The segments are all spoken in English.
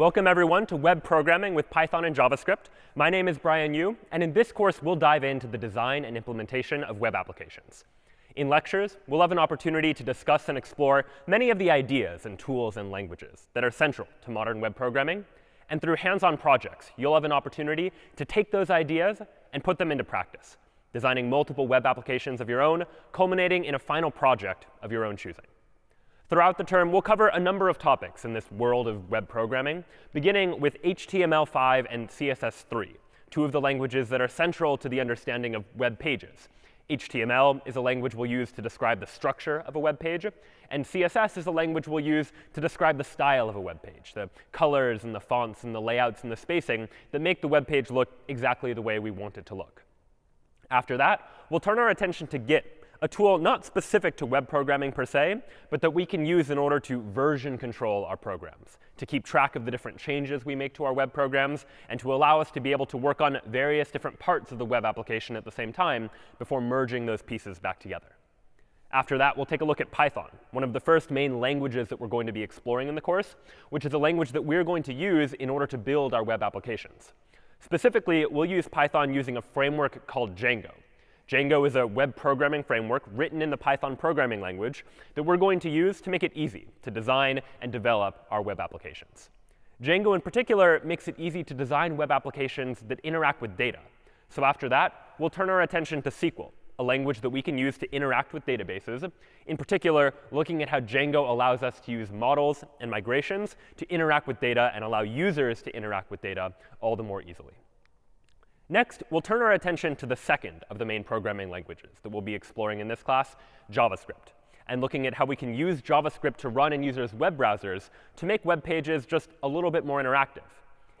Welcome everyone to web programming with Python and JavaScript. My name is Brian Yu, and in this course, we'll dive into the design and implementation of web applications. In lectures, we'll have an opportunity to discuss and explore many of the ideas and tools and languages that are central to modern web programming. And through hands-on projects, you'll have an opportunity to take those ideas and put them into practice, designing multiple web applications of your own, culminating in a final project of your own choosing. Throughout the term, we'll cover a number of topics in this world of web programming, beginning with HTML5 and CSS3, two of the languages that are central to the understanding of web pages. HTML is a language we'll use to describe the structure of a web page, and CSS is a language we'll use to describe the style of a web page, the colors and the fonts and the layouts and the spacing that make the web page look exactly the way we want it to look. After that, we'll turn our attention to Git a tool not specific to web programming per se, but that we can use in order to version control our programs, to keep track of the different changes we make to our web programs, and to allow us to be able to work on various different parts of the web application at the same time before merging those pieces back together. After that, we'll take a look at Python, one of the first main languages that we're going to be exploring in the course, which is a language that we're going to use in order to build our web applications. Specifically, we'll use Python using a framework called Django. Django is a web programming framework written in the Python programming language that we're going to use to make it easy to design and develop our web applications. Django in particular makes it easy to design web applications that interact with data. So after that, we'll turn our attention to SQL, a language that we can use to interact with databases, in particular looking at how Django allows us to use models and migrations to interact with data and allow users to interact with data all the more easily. Next, we'll turn our attention to the second of the main programming languages that we'll be exploring in this class, JavaScript, and looking at how we can use JavaScript to run in users' web browsers to make web pages just a little bit more interactive.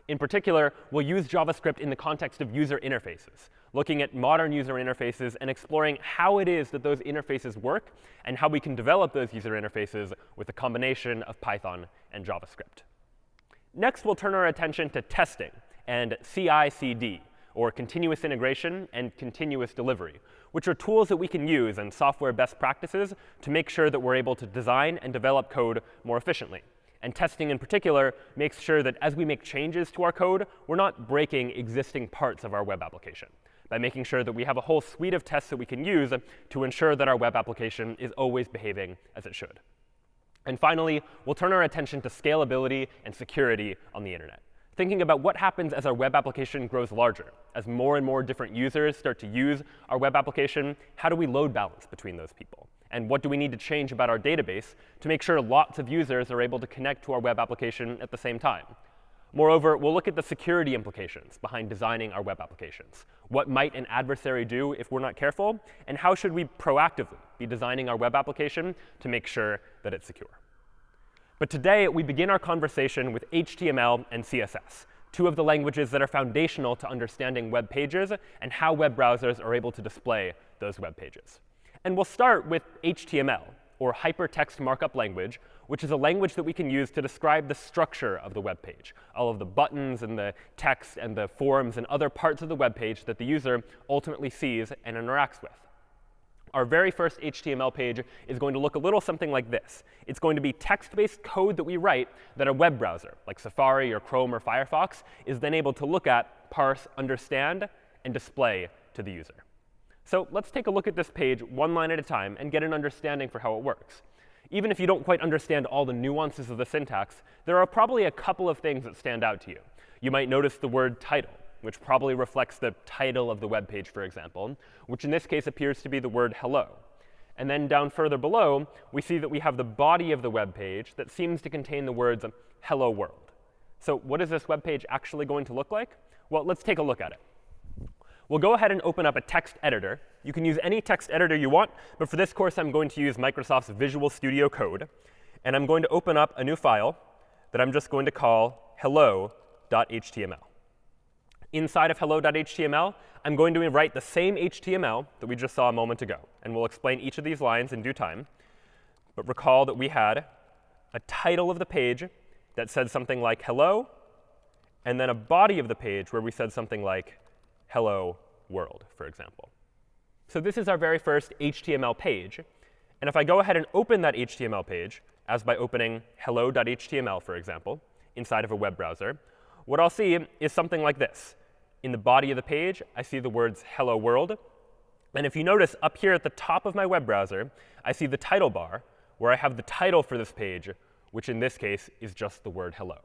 In particular, we'll use JavaScript in the context of user interfaces, looking at modern user interfaces and exploring how it is that those interfaces work and how we can develop those user interfaces with a combination of Python and JavaScript. Next, we'll turn our attention to testing and CI/CD, or continuous integration and continuous delivery, which are tools that we can use and software best practices to make sure that we're able to design and develop code more efficiently. And testing in particular makes sure that as we make changes to our code, we're not breaking existing parts of our web application by making sure that we have a whole suite of tests that we can use to ensure that our web application is always behaving as it should. And finally, we'll turn our attention to scalability and security on the internet thinking about what happens as our web application grows larger. As more and more different users start to use our web application, how do we load balance between those people? And what do we need to change about our database to make sure lots of users are able to connect to our web application at the same time? Moreover, we'll look at the security implications behind designing our web applications. What might an adversary do if we're not careful? And how should we proactively be designing our web application to make sure that it's secure? But today, we begin our conversation with HTML and CSS, two of the languages that are foundational to understanding web pages and how web browsers are able to display those web pages. And we'll start with HTML, or Hypertext Markup Language, which is a language that we can use to describe the structure of the web page, all of the buttons and the text and the forms and other parts of the web page that the user ultimately sees and interacts with our very first HTML page is going to look a little something like this. It's going to be text-based code that we write that a web browser, like Safari or Chrome or Firefox, is then able to look at, parse, understand, and display to the user. So let's take a look at this page one line at a time and get an understanding for how it works. Even if you don't quite understand all the nuances of the syntax, there are probably a couple of things that stand out to you. You might notice the word title which probably reflects the title of the web page, for example, which in this case appears to be the word hello. And then down further below, we see that we have the body of the web page that seems to contain the words hello world. So what is this web page actually going to look like? Well, let's take a look at it. We'll go ahead and open up a text editor. You can use any text editor you want, but for this course, I'm going to use Microsoft's Visual Studio Code. And I'm going to open up a new file that I'm just going to call hello.html inside of hello.html, I'm going to write the same HTML that we just saw a moment ago. And we'll explain each of these lines in due time. But recall that we had a title of the page that said something like hello, and then a body of the page where we said something like hello world, for example. So this is our very first HTML page. And if I go ahead and open that HTML page, as by opening hello.html, for example, inside of a web browser, what I'll see is something like this. In the body of the page, I see the words hello world. And if you notice up here at the top of my web browser, I see the title bar, where I have the title for this page, which in this case is just the word hello.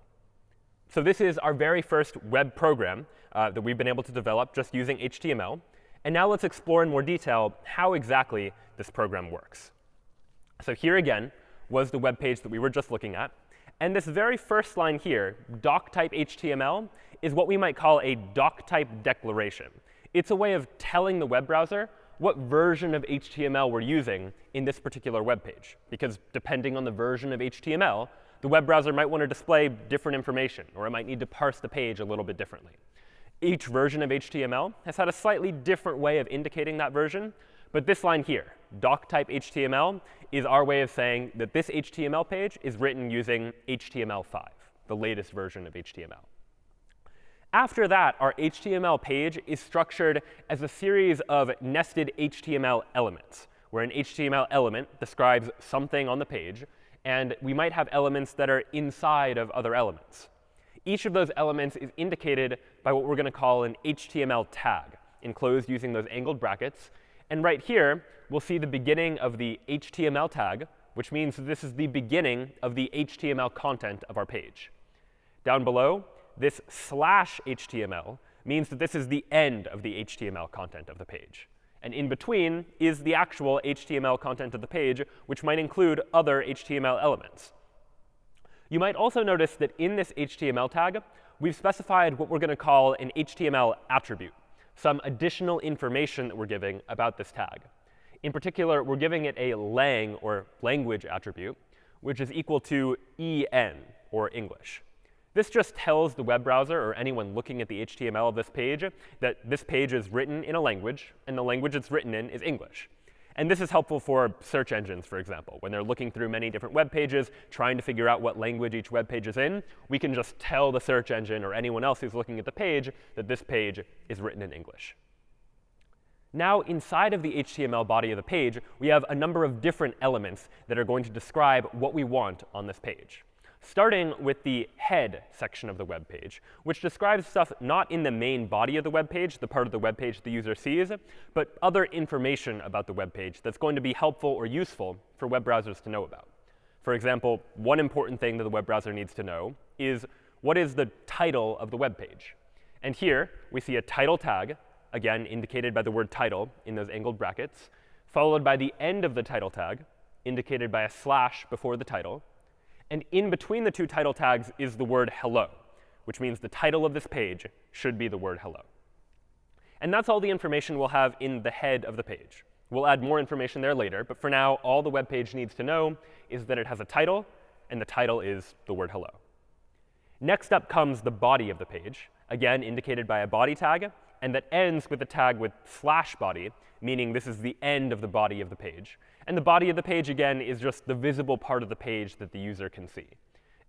So this is our very first web program uh, that we've been able to develop just using HTML. And now let's explore in more detail how exactly this program works. So here again was the web page that we were just looking at. And this very first line here, doctype HTML, is what we might call a doctype declaration. It's a way of telling the web browser what version of HTML we're using in this particular web page. Because depending on the version of HTML, the web browser might want to display different information, or it might need to parse the page a little bit differently. Each version of HTML has had a slightly different way of indicating that version. But this line here, doctype HTML, is our way of saying that this HTML page is written using HTML5, the latest version of HTML. After that, our HTML page is structured as a series of nested HTML elements, where an HTML element describes something on the page, and we might have elements that are inside of other elements. Each of those elements is indicated by what we're going to call an HTML tag, enclosed using those angled brackets. And right here, we'll see the beginning of the HTML tag, which means this is the beginning of the HTML content of our page. Down below, this slash HTML means that this is the end of the HTML content of the page. And in between is the actual HTML content of the page, which might include other HTML elements. You might also notice that in this HTML tag, we've specified what we're going to call an HTML attribute, some additional information that we're giving about this tag. In particular, we're giving it a lang, or language attribute, which is equal to en, or English. This just tells the web browser or anyone looking at the HTML of this page that this page is written in a language, and the language it's written in is English. And this is helpful for search engines, for example. When they're looking through many different web pages, trying to figure out what language each web page is in, we can just tell the search engine or anyone else who's looking at the page that this page is written in English. Now, inside of the HTML body of the page, we have a number of different elements that are going to describe what we want on this page starting with the head section of the web page, which describes stuff not in the main body of the web page, the part of the web page the user sees, but other information about the web page that's going to be helpful or useful for web browsers to know about. For example, one important thing that the web browser needs to know is what is the title of the web page. And here we see a title tag, again indicated by the word title in those angled brackets, followed by the end of the title tag, indicated by a slash before the title, and in between the two title tags is the word hello, which means the title of this page should be the word hello. And that's all the information we'll have in the head of the page. We'll add more information there later, but for now, all the web page needs to know is that it has a title, and the title is the word hello. Next up comes the body of the page, again indicated by a body tag, and that ends with a tag with slash body, meaning this is the end of the body of the page. And the body of the page, again, is just the visible part of the page that the user can see.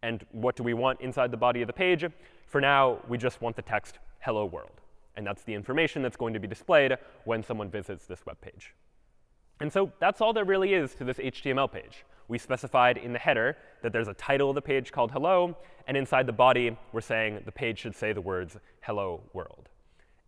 And what do we want inside the body of the page? For now, we just want the text hello world. And that's the information that's going to be displayed when someone visits this web page. And so that's all there really is to this HTML page. We specified in the header that there's a title of the page called hello. And inside the body, we're saying the page should say the words hello world.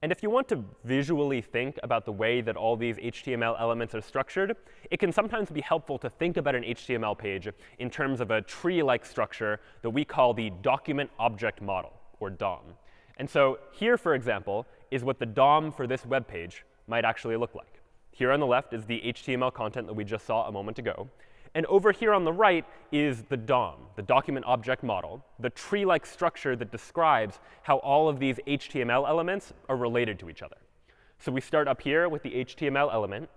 And if you want to visually think about the way that all these HTML elements are structured, it can sometimes be helpful to think about an HTML page in terms of a tree-like structure that we call the document object model, or DOM. And so here, for example, is what the DOM for this web page might actually look like. Here on the left is the HTML content that we just saw a moment ago. And over here on the right is the DOM, the document object model, the tree-like structure that describes how all of these HTML elements are related to each other. So we start up here with the HTML element.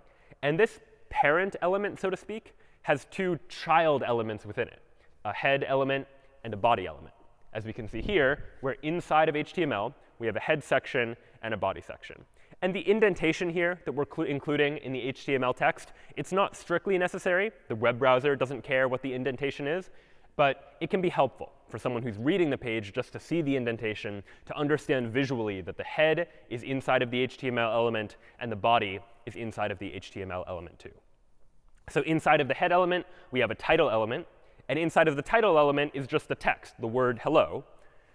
And this parent element, so to speak, has two child elements within it, a head element and a body element. As we can see here, we're inside of HTML. We have a head section and a body section. And the indentation here that we're including in the HTML text, it's not strictly necessary. The web browser doesn't care what the indentation is. But it can be helpful for someone who's reading the page just to see the indentation, to understand visually that the head is inside of the HTML element and the body is inside of the HTML element too. So inside of the head element, we have a title element. And inside of the title element is just the text, the word hello.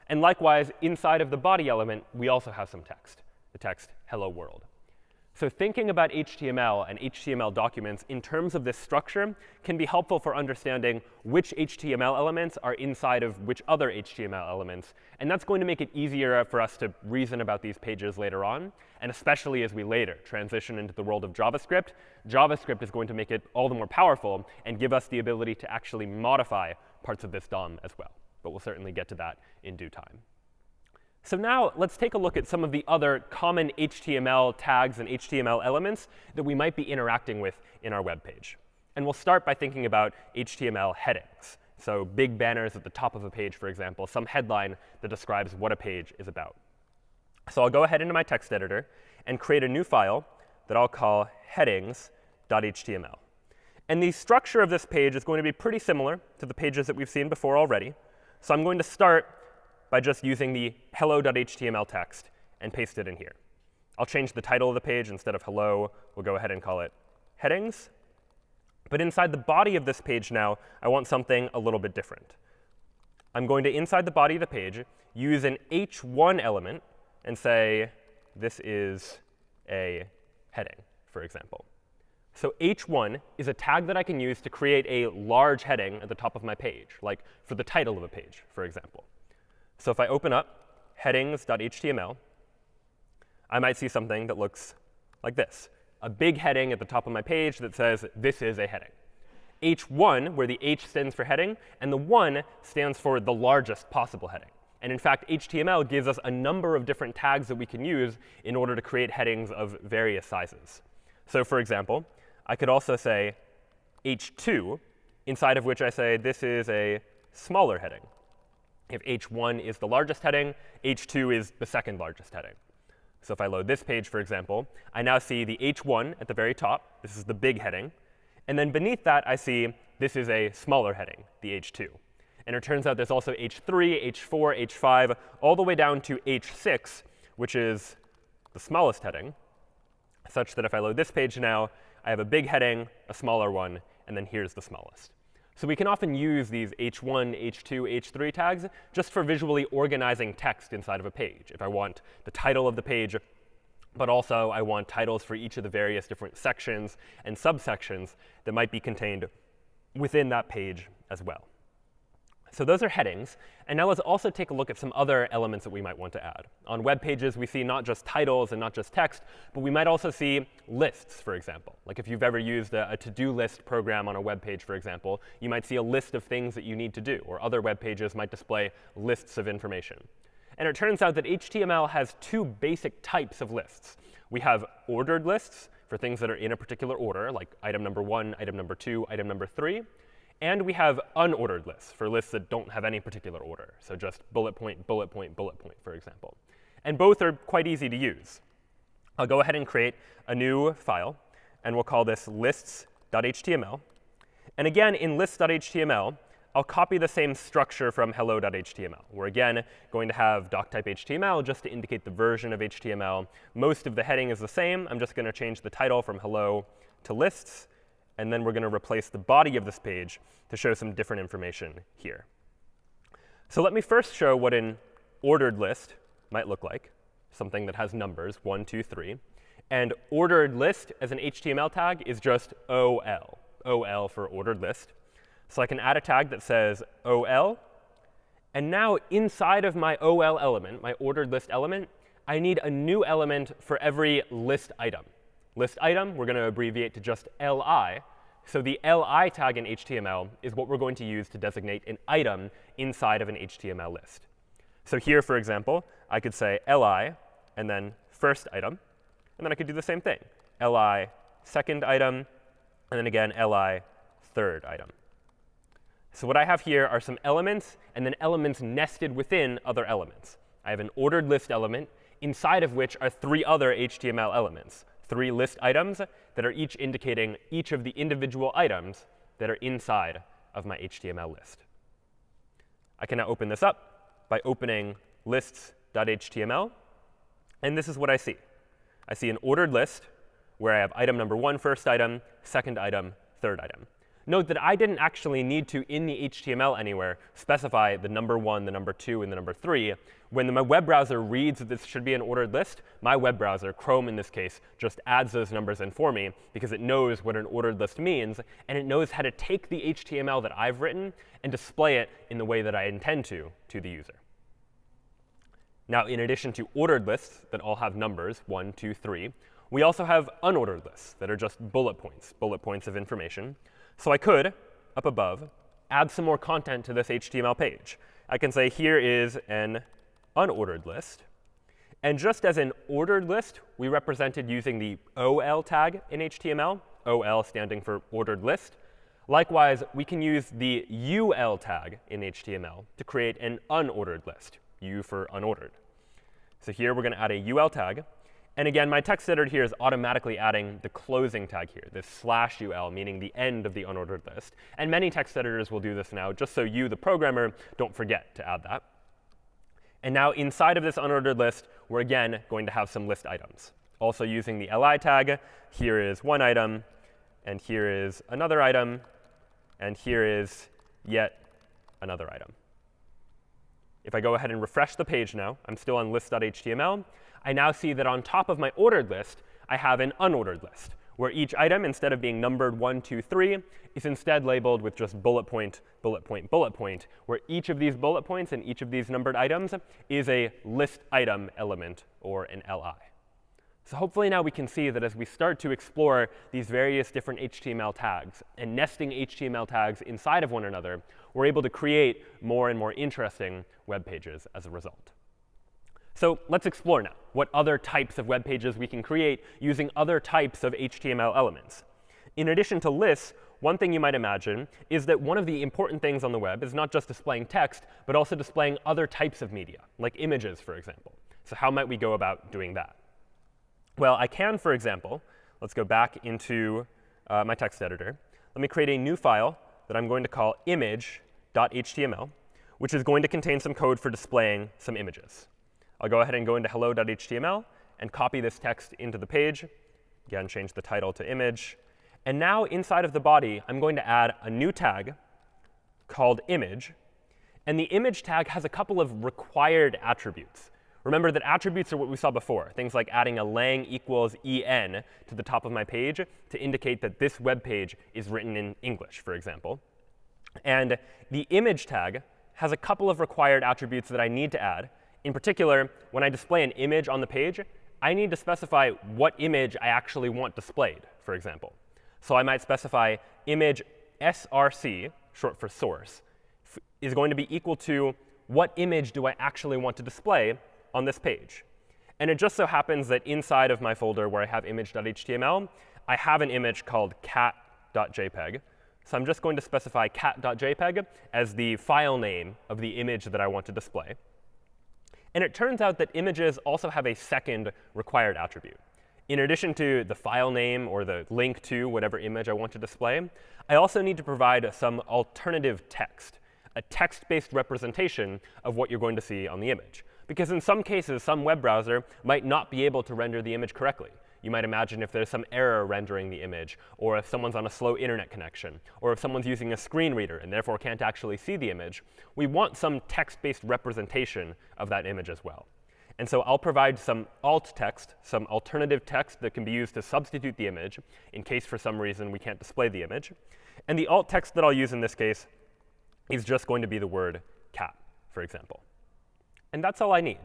And likewise, inside of the body element, we also have some text, the text hello world. So thinking about HTML and HTML documents in terms of this structure can be helpful for understanding which HTML elements are inside of which other HTML elements. And that's going to make it easier for us to reason about these pages later on. And especially as we later transition into the world of JavaScript, JavaScript is going to make it all the more powerful and give us the ability to actually modify parts of this DOM as well. But we'll certainly get to that in due time. So now let's take a look at some of the other common HTML tags and HTML elements that we might be interacting with in our web page. And we'll start by thinking about HTML headings. So big banners at the top of a page, for example, some headline that describes what a page is about. So I'll go ahead into my text editor and create a new file that I'll call headings.html. And the structure of this page is going to be pretty similar to the pages that we've seen before already. So I'm going to start by just using the hello.html text and paste it in here. I'll change the title of the page. Instead of hello, we'll go ahead and call it headings. But inside the body of this page now, I want something a little bit different. I'm going to, inside the body of the page, use an h1 element and say this is a heading, for example. So h1 is a tag that I can use to create a large heading at the top of my page, like for the title of a page, for example. So if I open up headings.html, I might see something that looks like this, a big heading at the top of my page that says this is a heading. H1, where the H stands for heading, and the 1 stands for the largest possible heading. And in fact, HTML gives us a number of different tags that we can use in order to create headings of various sizes. So for example, I could also say h2, inside of which I say this is a smaller heading. If h1 is the largest heading, h2 is the second largest heading. So if I load this page, for example, I now see the h1 at the very top. This is the big heading. And then beneath that, I see this is a smaller heading, the h2. And it turns out there's also h3, h4, h5, all the way down to h6, which is the smallest heading, such that if I load this page now, I have a big heading, a smaller one, and then here's the smallest. So we can often use these h1, h2, h3 tags just for visually organizing text inside of a page. If I want the title of the page, but also I want titles for each of the various different sections and subsections that might be contained within that page as well. So those are headings. And now let's also take a look at some other elements that we might want to add. On web pages, we see not just titles and not just text, but we might also see lists, for example. Like if you've ever used a, a to-do list program on a web page, for example, you might see a list of things that you need to do. Or other web pages might display lists of information. And it turns out that HTML has two basic types of lists. We have ordered lists for things that are in a particular order, like item number one, item number two, item number three. And we have unordered lists for lists that don't have any particular order. So just bullet point, bullet point, bullet point, for example. And both are quite easy to use. I'll go ahead and create a new file. And we'll call this lists.html. And again, in lists.html, I'll copy the same structure from hello.html. We're again going to have doctype HTML just to indicate the version of HTML. Most of the heading is the same. I'm just going to change the title from hello to lists and then we're going to replace the body of this page to show some different information here. So let me first show what an ordered list might look like, something that has numbers, 1, 2, 3. And ordered list as an HTML tag is just OL, OL for ordered list. So I can add a tag that says OL. And now inside of my OL element, my ordered list element, I need a new element for every list item list item, we're going to abbreviate to just li. So the li tag in HTML is what we're going to use to designate an item inside of an HTML list. So here, for example, I could say li and then first item. And then I could do the same thing, li second item, and then again li third item. So what I have here are some elements and then elements nested within other elements. I have an ordered list element inside of which are three other HTML elements three list items that are each indicating each of the individual items that are inside of my HTML list. I can now open this up by opening lists.html. And this is what I see. I see an ordered list where I have item number one, first item, second item, third item. Note that I didn't actually need to, in the HTML anywhere, specify the number 1, the number 2, and the number 3. When my web browser reads that this should be an ordered list, my web browser, Chrome in this case, just adds those numbers in for me because it knows what an ordered list means, and it knows how to take the HTML that I've written and display it in the way that I intend to to the user. Now, in addition to ordered lists that all have numbers, 1, 2, 3, we also have unordered lists that are just bullet points, bullet points of information. So I could, up above, add some more content to this HTML page. I can say here is an unordered list. And just as an ordered list, we represented using the OL tag in HTML, OL standing for ordered list. Likewise, we can use the UL tag in HTML to create an unordered list, U for unordered. So here we're going to add a UL tag. And again, my text editor here is automatically adding the closing tag here, this slash ul, meaning the end of the unordered list. And many text editors will do this now, just so you, the programmer, don't forget to add that. And now inside of this unordered list, we're again going to have some list items. Also using the li tag, here is one item, and here is another item, and here is yet another item. If I go ahead and refresh the page now, I'm still on list.html. I now see that on top of my ordered list, I have an unordered list, where each item, instead of being numbered 1, 2, 3, is instead labeled with just bullet point, bullet point, bullet point, where each of these bullet points and each of these numbered items is a list item element, or an li. So hopefully now we can see that as we start to explore these various different HTML tags and nesting HTML tags inside of one another, we're able to create more and more interesting web pages as a result. So let's explore now what other types of web pages we can create using other types of HTML elements. In addition to lists, one thing you might imagine is that one of the important things on the web is not just displaying text, but also displaying other types of media, like images, for example. So how might we go about doing that? Well, I can, for example, let's go back into uh, my text editor. Let me create a new file that I'm going to call image.html, which is going to contain some code for displaying some images. I'll go ahead and go into hello.html and copy this text into the page. Again, change the title to image. And now inside of the body, I'm going to add a new tag called image. And the image tag has a couple of required attributes. Remember that attributes are what we saw before, things like adding a lang equals en to the top of my page to indicate that this web page is written in English, for example. And the image tag has a couple of required attributes that I need to add. In particular, when I display an image on the page, I need to specify what image I actually want displayed, for example. So I might specify image src, short for source, is going to be equal to what image do I actually want to display on this page. And it just so happens that inside of my folder where I have image.html, I have an image called cat.jpg. So I'm just going to specify cat.jpg as the file name of the image that I want to display. And it turns out that images also have a second required attribute. In addition to the file name or the link to whatever image I want to display, I also need to provide some alternative text, a text-based representation of what you're going to see on the image. Because in some cases, some web browser might not be able to render the image correctly. You might imagine if there's some error rendering the image, or if someone's on a slow internet connection, or if someone's using a screen reader and therefore can't actually see the image, we want some text-based representation of that image as well. And so I'll provide some alt text, some alternative text that can be used to substitute the image in case for some reason we can't display the image. And the alt text that I'll use in this case is just going to be the word cat, for example. And that's all I need.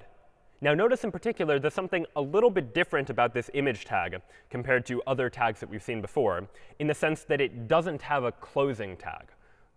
Now notice in particular there's something a little bit different about this image tag compared to other tags that we've seen before, in the sense that it doesn't have a closing tag.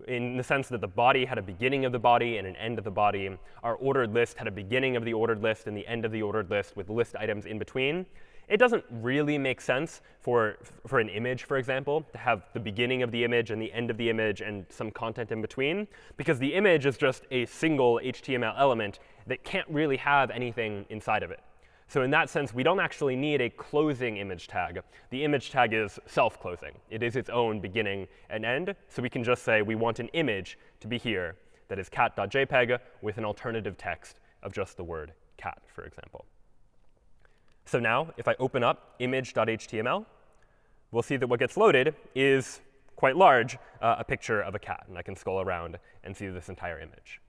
In the sense that the body had a beginning of the body and an end of the body. Our ordered list had a beginning of the ordered list and the end of the ordered list with list items in between. It doesn't really make sense for, for an image, for example, to have the beginning of the image and the end of the image and some content in between, because the image is just a single HTML element that can't really have anything inside of it. So in that sense, we don't actually need a closing image tag. The image tag is self-closing. It is its own beginning and end. So we can just say we want an image to be here that is cat.jpg with an alternative text of just the word cat, for example. So now, if I open up image.html, we'll see that what gets loaded is quite large, uh, a picture of a cat. And I can scroll around and see this entire image.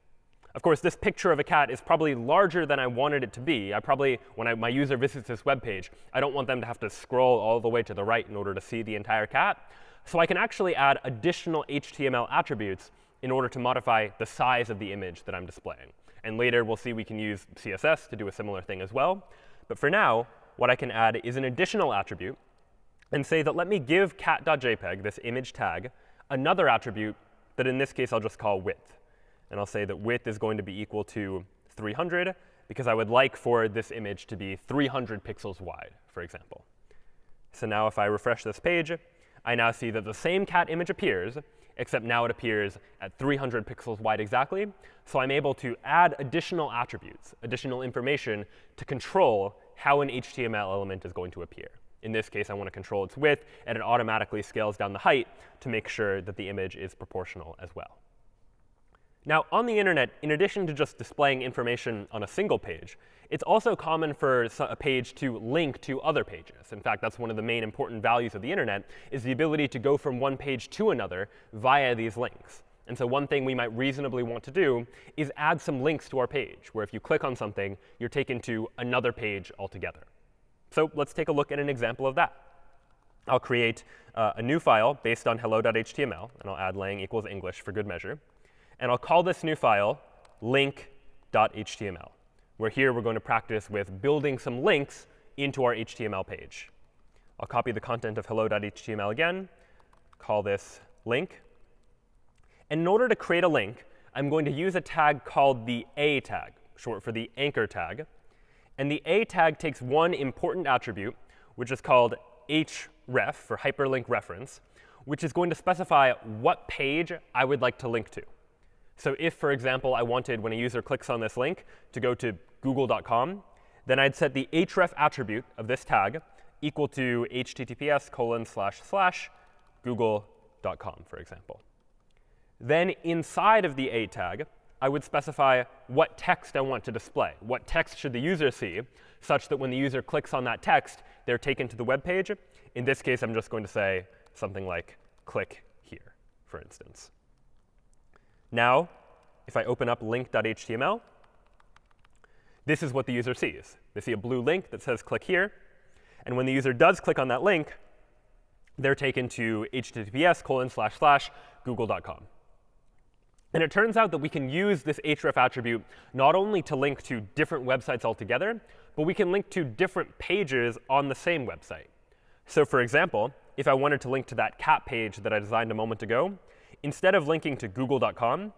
Of course, this picture of a cat is probably larger than I wanted it to be. I probably, when I, my user visits this web page, I don't want them to have to scroll all the way to the right in order to see the entire cat. So I can actually add additional HTML attributes in order to modify the size of the image that I'm displaying. And later, we'll see we can use CSS to do a similar thing as well. But for now, what I can add is an additional attribute and say that let me give cat.jpg, this image tag, another attribute that in this case I'll just call width. And I'll say that width is going to be equal to 300 because I would like for this image to be 300 pixels wide, for example. So now if I refresh this page, I now see that the same cat image appears, except now it appears at 300 pixels wide exactly. So I'm able to add additional attributes, additional information to control how an HTML element is going to appear. In this case, I want to control its width, and it automatically scales down the height to make sure that the image is proportional as well. Now, on the internet, in addition to just displaying information on a single page, it's also common for a page to link to other pages. In fact, that's one of the main important values of the internet, is the ability to go from one page to another via these links. And so one thing we might reasonably want to do is add some links to our page, where if you click on something, you're taken to another page altogether. So let's take a look at an example of that. I'll create uh, a new file based on hello.html, and I'll add lang equals English for good measure. And I'll call this new file link.html, where here we're going to practice with building some links into our HTML page. I'll copy the content of hello.html again, call this link. And in order to create a link, I'm going to use a tag called the a tag, short for the anchor tag. And the a tag takes one important attribute, which is called href, for hyperlink reference, which is going to specify what page I would like to link to. So if, for example, I wanted, when a user clicks on this link, to go to google.com, then I'd set the href attribute of this tag equal to https colon slash slash google.com, for example. Then inside of the a tag, I would specify what text I want to display. What text should the user see, such that when the user clicks on that text, they're taken to the web page. In this case, I'm just going to say something like click here, for instance. Now, if I open up link.html, this is what the user sees. They see a blue link that says click here. And when the user does click on that link, they're taken to https colon slash slash google.com. And it turns out that we can use this href attribute not only to link to different websites altogether, but we can link to different pages on the same website. So for example, if I wanted to link to that cat page that I designed a moment ago, instead of linking to google.com,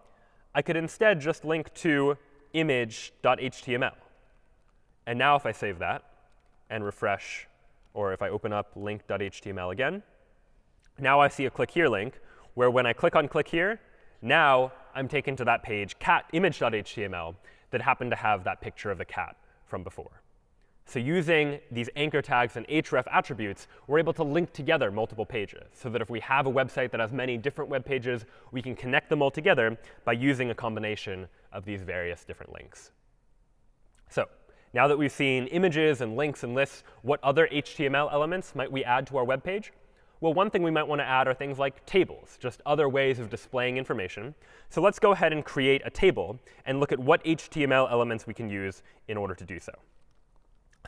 I could instead just link to image.html. And now if I save that and refresh, or if I open up link.html again, now I see a click here link, where when I click on click here, now I'm taken to that page, cat image.html, that happened to have that picture of the cat from before. So using these anchor tags and href attributes, we're able to link together multiple pages so that if we have a website that has many different web pages, we can connect them all together by using a combination of these various different links. So now that we've seen images and links and lists, what other HTML elements might we add to our web page? Well, one thing we might want to add are things like tables, just other ways of displaying information. So let's go ahead and create a table and look at what HTML elements we can use in order to do so.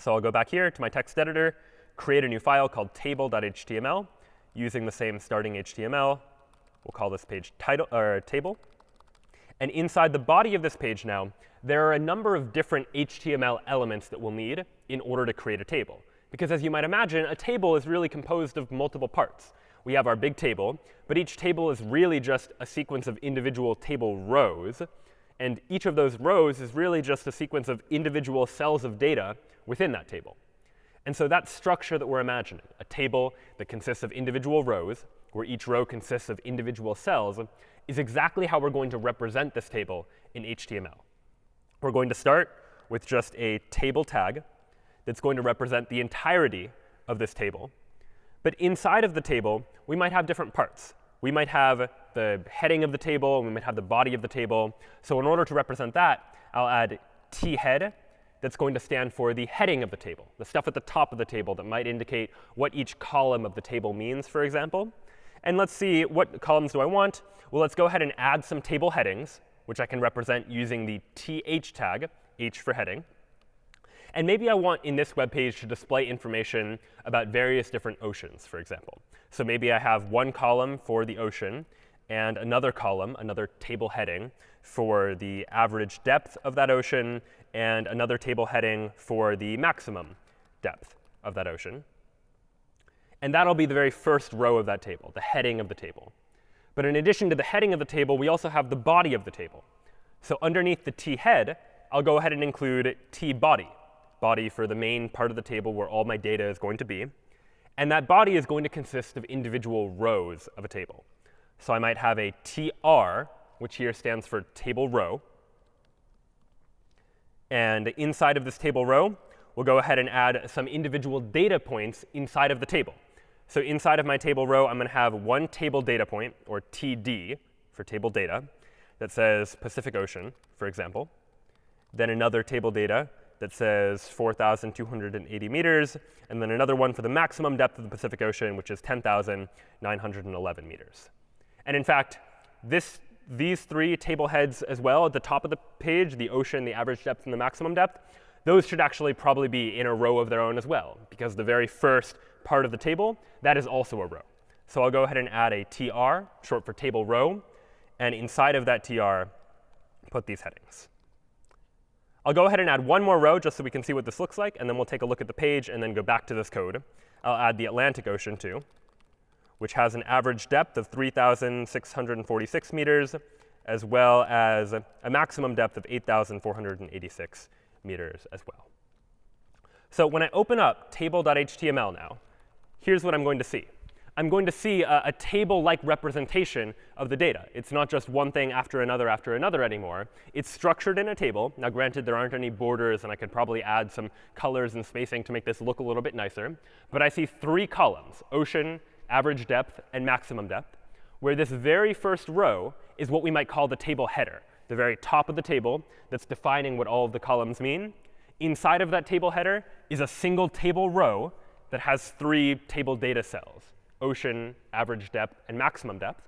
So I'll go back here to my text editor, create a new file called table.html using the same starting HTML. We'll call this page title or table. And inside the body of this page now, there are a number of different HTML elements that we'll need in order to create a table. Because as you might imagine, a table is really composed of multiple parts. We have our big table, but each table is really just a sequence of individual table rows. And each of those rows is really just a sequence of individual cells of data within that table. And so that structure that we're imagining, a table that consists of individual rows, where each row consists of individual cells, is exactly how we're going to represent this table in HTML. We're going to start with just a table tag that's going to represent the entirety of this table. But inside of the table, we might have different parts. We might have the heading of the table, and we might have the body of the table. So in order to represent that, I'll add t head that's going to stand for the heading of the table, the stuff at the top of the table that might indicate what each column of the table means, for example. And let's see, what columns do I want? Well, let's go ahead and add some table headings, which I can represent using the th tag, h for heading. And maybe I want in this web page to display information about various different oceans, for example. So maybe I have one column for the ocean and another column, another table heading, for the average depth of that ocean and another table heading for the maximum depth of that ocean. And that'll be the very first row of that table, the heading of the table. But in addition to the heading of the table, we also have the body of the table. So underneath the t head, I'll go ahead and include t body, body for the main part of the table where all my data is going to be. And that body is going to consist of individual rows of a table. So I might have a tr, which here stands for table row. And inside of this table row, we'll go ahead and add some individual data points inside of the table. So inside of my table row, I'm going to have one table data point, or TD for table data, that says Pacific Ocean, for example. Then another table data that says 4,280 meters, and then another one for the maximum depth of the Pacific Ocean, which is 10,911 meters. And in fact, this, these three table heads as well at the top of the page, the ocean, the average depth, and the maximum depth, those should actually probably be in a row of their own as well, because the very first part of the table, that is also a row. So I'll go ahead and add a tr, short for table row, and inside of that tr, put these headings. I'll go ahead and add one more row just so we can see what this looks like, and then we'll take a look at the page and then go back to this code. I'll add the Atlantic Ocean too, which has an average depth of 3,646 meters, as well as a maximum depth of 8,486 meters as well. So when I open up table.html now, here's what I'm going to see. I'm going to see a, a table-like representation of the data. It's not just one thing after another after another anymore. It's structured in a table. Now, granted, there aren't any borders, and I could probably add some colors and spacing to make this look a little bit nicer. But I see three columns, ocean, average depth, and maximum depth, where this very first row is what we might call the table header, the very top of the table that's defining what all of the columns mean. Inside of that table header is a single table row that has three table data cells ocean, average depth, and maximum depth.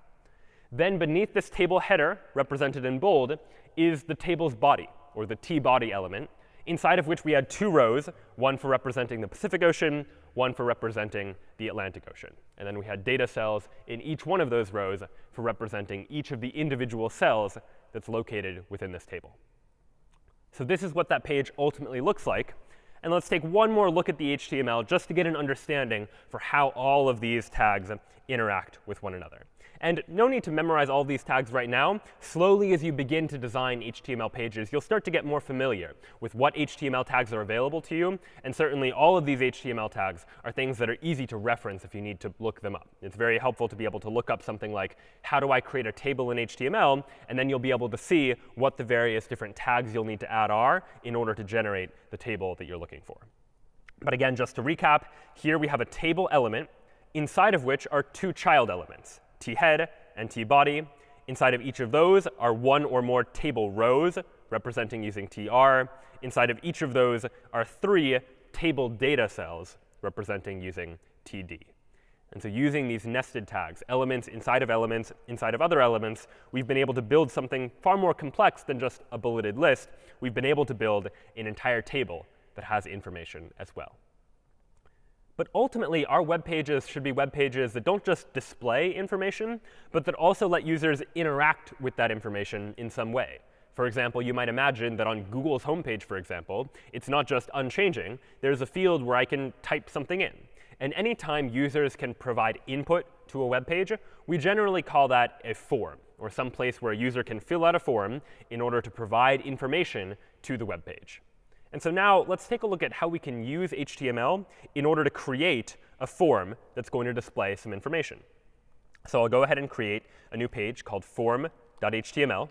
Then beneath this table header, represented in bold, is the table's body, or the t-body element, inside of which we had two rows, one for representing the Pacific Ocean, one for representing the Atlantic Ocean. And then we had data cells in each one of those rows for representing each of the individual cells that's located within this table. So this is what that page ultimately looks like. And let's take one more look at the HTML just to get an understanding for how all of these tags interact with one another. And no need to memorize all these tags right now. Slowly, as you begin to design HTML pages, you'll start to get more familiar with what HTML tags are available to you. And certainly, all of these HTML tags are things that are easy to reference if you need to look them up. It's very helpful to be able to look up something like, how do I create a table in HTML? And then you'll be able to see what the various different tags you'll need to add are in order to generate the table that you're looking for. But again, just to recap, here we have a table element inside of which are two child elements t-head and t-body. Inside of each of those are one or more table rows, representing using tr. Inside of each of those are three table data cells, representing using td. And so using these nested tags, elements inside of elements, inside of other elements, we've been able to build something far more complex than just a bulleted list. We've been able to build an entire table that has information as well. But ultimately, our web pages should be web pages that don't just display information, but that also let users interact with that information in some way. For example, you might imagine that on Google's homepage, for example, it's not just unchanging. There's a field where I can type something in. And anytime users can provide input to a web page, we generally call that a form, or some place where a user can fill out a form in order to provide information to the web page. And so now let's take a look at how we can use HTML in order to create a form that's going to display some information. So I'll go ahead and create a new page called form.html,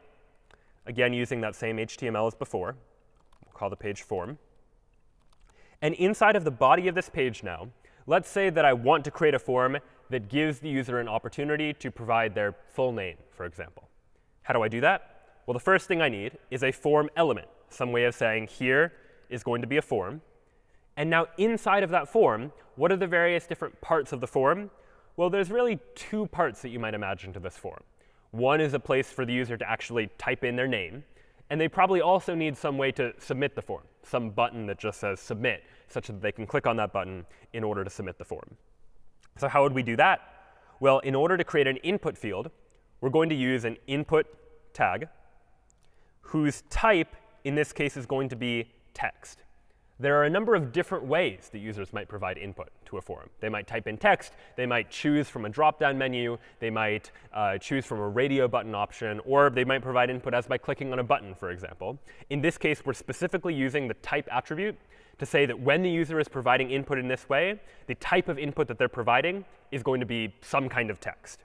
again using that same HTML as before. We'll call the page form. And inside of the body of this page now, let's say that I want to create a form that gives the user an opportunity to provide their full name, for example. How do I do that? Well, the first thing I need is a form element, some way of saying here is going to be a form. And now inside of that form, what are the various different parts of the form? Well, there's really two parts that you might imagine to this form. One is a place for the user to actually type in their name. And they probably also need some way to submit the form, some button that just says submit, such that they can click on that button in order to submit the form. So how would we do that? Well, in order to create an input field, we're going to use an input tag whose type, in this case, is going to be text. There are a number of different ways that users might provide input to a form. They might type in text. They might choose from a drop-down menu. They might uh, choose from a radio button option. Or they might provide input as by clicking on a button, for example. In this case, we're specifically using the type attribute to say that when the user is providing input in this way, the type of input that they're providing is going to be some kind of text.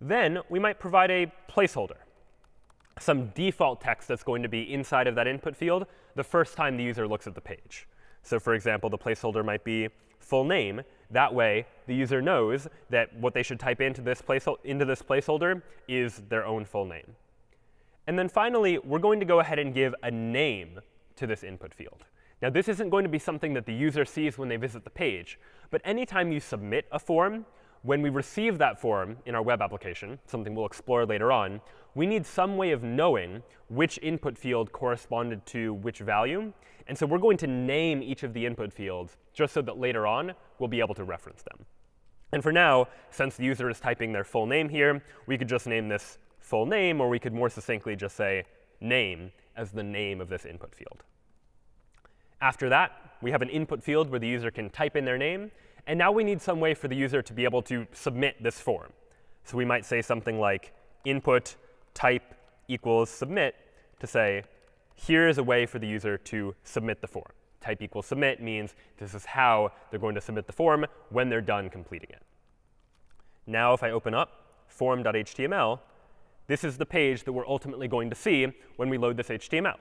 Then we might provide a placeholder some default text that's going to be inside of that input field the first time the user looks at the page. So for example, the placeholder might be full name. That way, the user knows that what they should type into this, place, into this placeholder is their own full name. And then finally, we're going to go ahead and give a name to this input field. Now, this isn't going to be something that the user sees when they visit the page. But anytime you submit a form, when we receive that form in our web application, something we'll explore later on, we need some way of knowing which input field corresponded to which value. And so we're going to name each of the input fields just so that later on we'll be able to reference them. And for now, since the user is typing their full name here, we could just name this full name, or we could more succinctly just say name as the name of this input field. After that, we have an input field where the user can type in their name. And now we need some way for the user to be able to submit this form. So we might say something like input type equals submit to say, here is a way for the user to submit the form. Type equals submit means this is how they're going to submit the form when they're done completing it. Now if I open up form.html, this is the page that we're ultimately going to see when we load this HTML.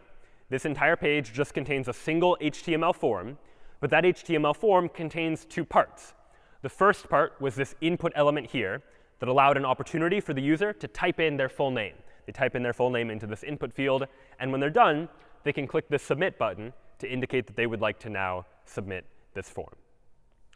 This entire page just contains a single HTML form but that HTML form contains two parts. The first part was this input element here that allowed an opportunity for the user to type in their full name. They type in their full name into this input field. And when they're done, they can click the submit button to indicate that they would like to now submit this form.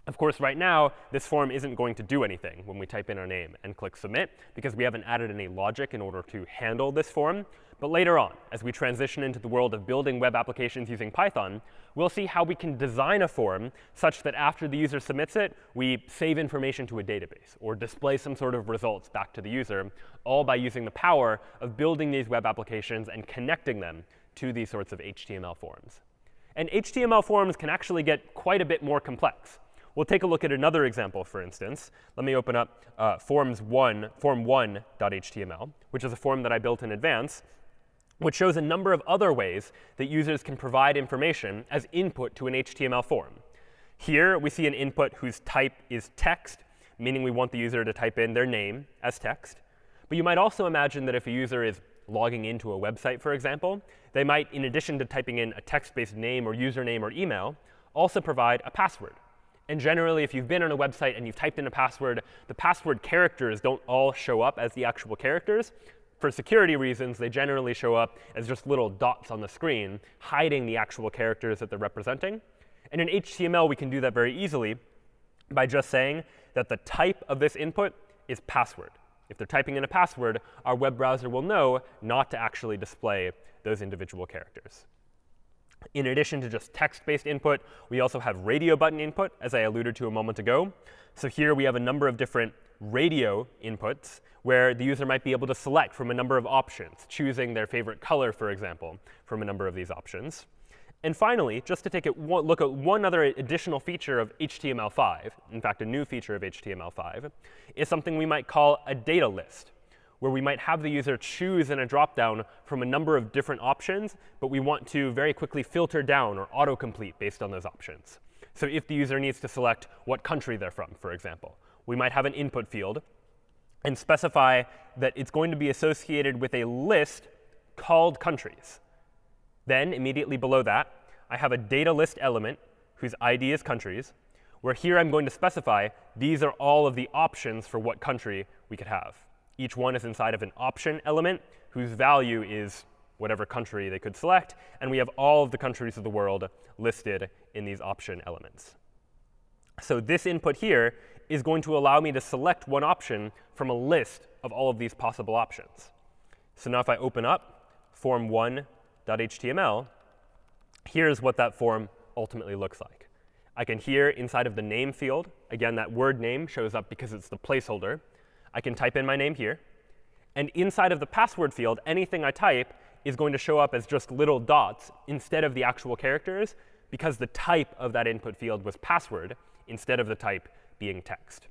Of course, right now, this form isn't going to do anything when we type in our name and click submit, because we haven't added any logic in order to handle this form. But later on, as we transition into the world of building web applications using Python, we'll see how we can design a form such that after the user submits it, we save information to a database or display some sort of results back to the user, all by using the power of building these web applications and connecting them to these sorts of HTML forms. And HTML forms can actually get quite a bit more complex. We'll take a look at another example, for instance. Let me open up uh, forms1, form1.html, which is a form that I built in advance which shows a number of other ways that users can provide information as input to an HTML form. Here, we see an input whose type is text, meaning we want the user to type in their name as text. But you might also imagine that if a user is logging into a website, for example, they might, in addition to typing in a text-based name or username or email, also provide a password. And generally, if you've been on a website and you've typed in a password, the password characters don't all show up as the actual characters for security reasons, they generally show up as just little dots on the screen, hiding the actual characters that they're representing. And in HTML, we can do that very easily by just saying that the type of this input is password. If they're typing in a password, our web browser will know not to actually display those individual characters. In addition to just text-based input, we also have radio button input, as I alluded to a moment ago. So here we have a number of different radio inputs where the user might be able to select from a number of options, choosing their favorite color, for example, from a number of these options. And finally, just to take a look at one other additional feature of HTML5, in fact, a new feature of HTML5, is something we might call a data list, where we might have the user choose in a dropdown from a number of different options, but we want to very quickly filter down or autocomplete based on those options. So if the user needs to select what country they're from, for example, we might have an input field and specify that it's going to be associated with a list called countries. Then immediately below that, I have a data list element whose ID is countries, where here I'm going to specify these are all of the options for what country we could have. Each one is inside of an option element whose value is whatever country they could select. And we have all of the countries of the world listed in these option elements. So this input here is going to allow me to select one option from a list of all of these possible options. So now if I open up form1.html, here's what that form ultimately looks like. I can here, inside of the name field, again, that word name shows up because it's the placeholder. I can type in my name here. And inside of the password field, anything I type is going to show up as just little dots instead of the actual characters because the type of that input field was password instead of the type being text.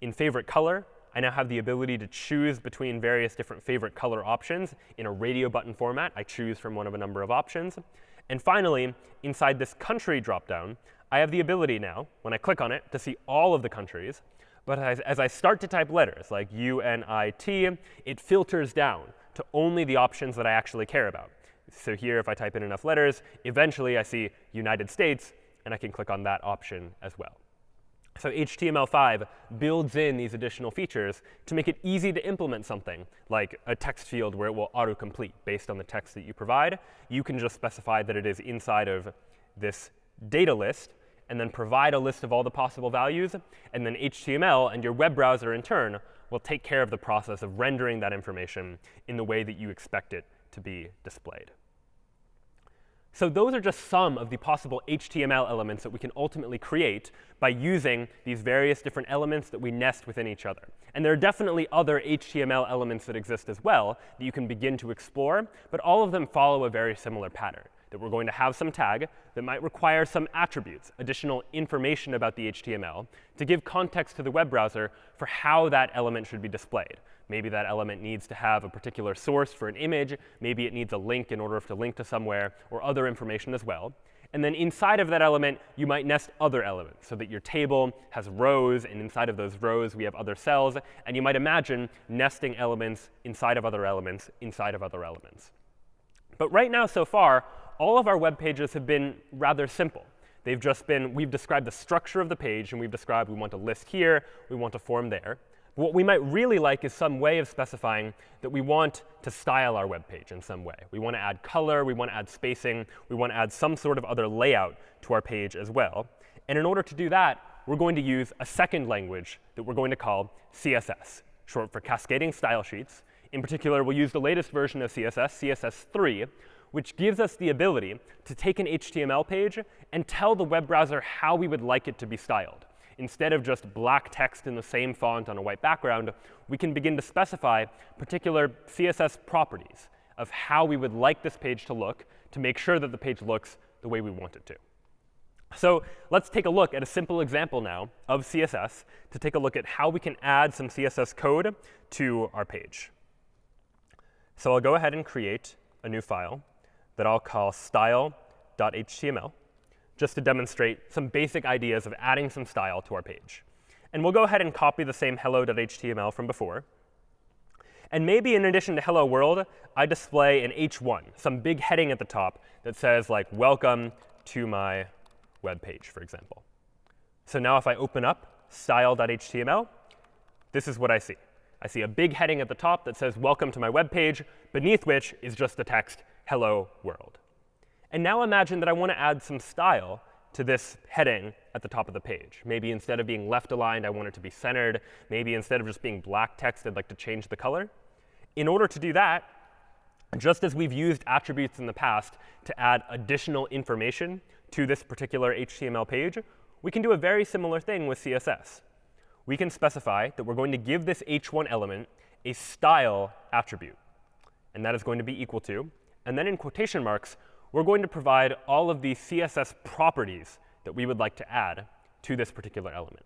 In favorite color, I now have the ability to choose between various different favorite color options in a radio button format. I choose from one of a number of options. And finally, inside this country dropdown, I have the ability now, when I click on it, to see all of the countries. But as, as I start to type letters like U, N, I, T, it filters down to only the options that I actually care about. So here, if I type in enough letters, eventually I see United States, and I can click on that option as well. So HTML5 builds in these additional features to make it easy to implement something like a text field where it will autocomplete based on the text that you provide. You can just specify that it is inside of this data list and then provide a list of all the possible values. And then HTML and your web browser, in turn, will take care of the process of rendering that information in the way that you expect it to be displayed. So those are just some of the possible HTML elements that we can ultimately create by using these various different elements that we nest within each other. And there are definitely other HTML elements that exist as well that you can begin to explore, but all of them follow a very similar pattern that we're going to have some tag that might require some attributes, additional information about the HTML, to give context to the web browser for how that element should be displayed. Maybe that element needs to have a particular source for an image. Maybe it needs a link in order to link to somewhere, or other information as well. And then inside of that element, you might nest other elements so that your table has rows, and inside of those rows, we have other cells. And you might imagine nesting elements inside of other elements inside of other elements. But right now, so far, all of our web pages have been rather simple. They've just been, we've described the structure of the page, and we've described we want a list here, we want a form there. But what we might really like is some way of specifying that we want to style our web page in some way. We want to add color, we want to add spacing, we want to add some sort of other layout to our page as well. And in order to do that, we're going to use a second language that we're going to call CSS, short for Cascading Style Sheets. In particular, we'll use the latest version of CSS, CSS3, which gives us the ability to take an HTML page and tell the web browser how we would like it to be styled. Instead of just black text in the same font on a white background, we can begin to specify particular CSS properties of how we would like this page to look to make sure that the page looks the way we want it to. So let's take a look at a simple example now of CSS to take a look at how we can add some CSS code to our page. So I'll go ahead and create a new file that I'll call style.html, just to demonstrate some basic ideas of adding some style to our page. And we'll go ahead and copy the same hello.html from before. And maybe in addition to hello world, I display an h1, some big heading at the top that says like welcome to my web page, for example. So now if I open up style.html, this is what I see. I see a big heading at the top that says welcome to my web page, beneath which is just the text hello world. And now imagine that I want to add some style to this heading at the top of the page. Maybe instead of being left aligned, I want it to be centered. Maybe instead of just being black text, I'd like to change the color. In order to do that, just as we've used attributes in the past to add additional information to this particular HTML page, we can do a very similar thing with CSS. We can specify that we're going to give this h1 element a style attribute. And that is going to be equal to and then in quotation marks, we're going to provide all of the CSS properties that we would like to add to this particular element.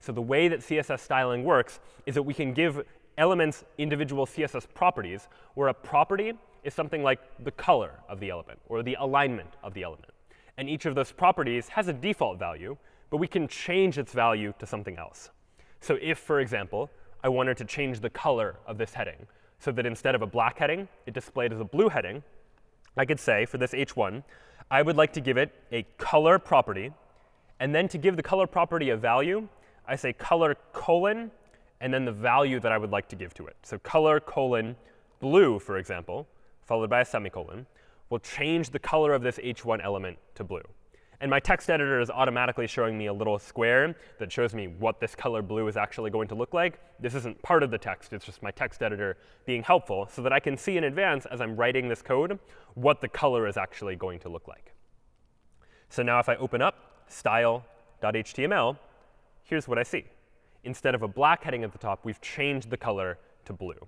So the way that CSS styling works is that we can give elements individual CSS properties, where a property is something like the color of the element or the alignment of the element. And each of those properties has a default value, but we can change its value to something else. So if, for example, I wanted to change the color of this heading so that instead of a black heading, it displayed as a blue heading, I could say for this h1, I would like to give it a color property. And then to give the color property a value, I say color colon, and then the value that I would like to give to it. So color colon blue, for example, followed by a semicolon, will change the color of this h1 element to blue. And my text editor is automatically showing me a little square that shows me what this color blue is actually going to look like. This isn't part of the text. It's just my text editor being helpful so that I can see in advance as I'm writing this code what the color is actually going to look like. So now if I open up style.html, here's what I see. Instead of a black heading at the top, we've changed the color to blue.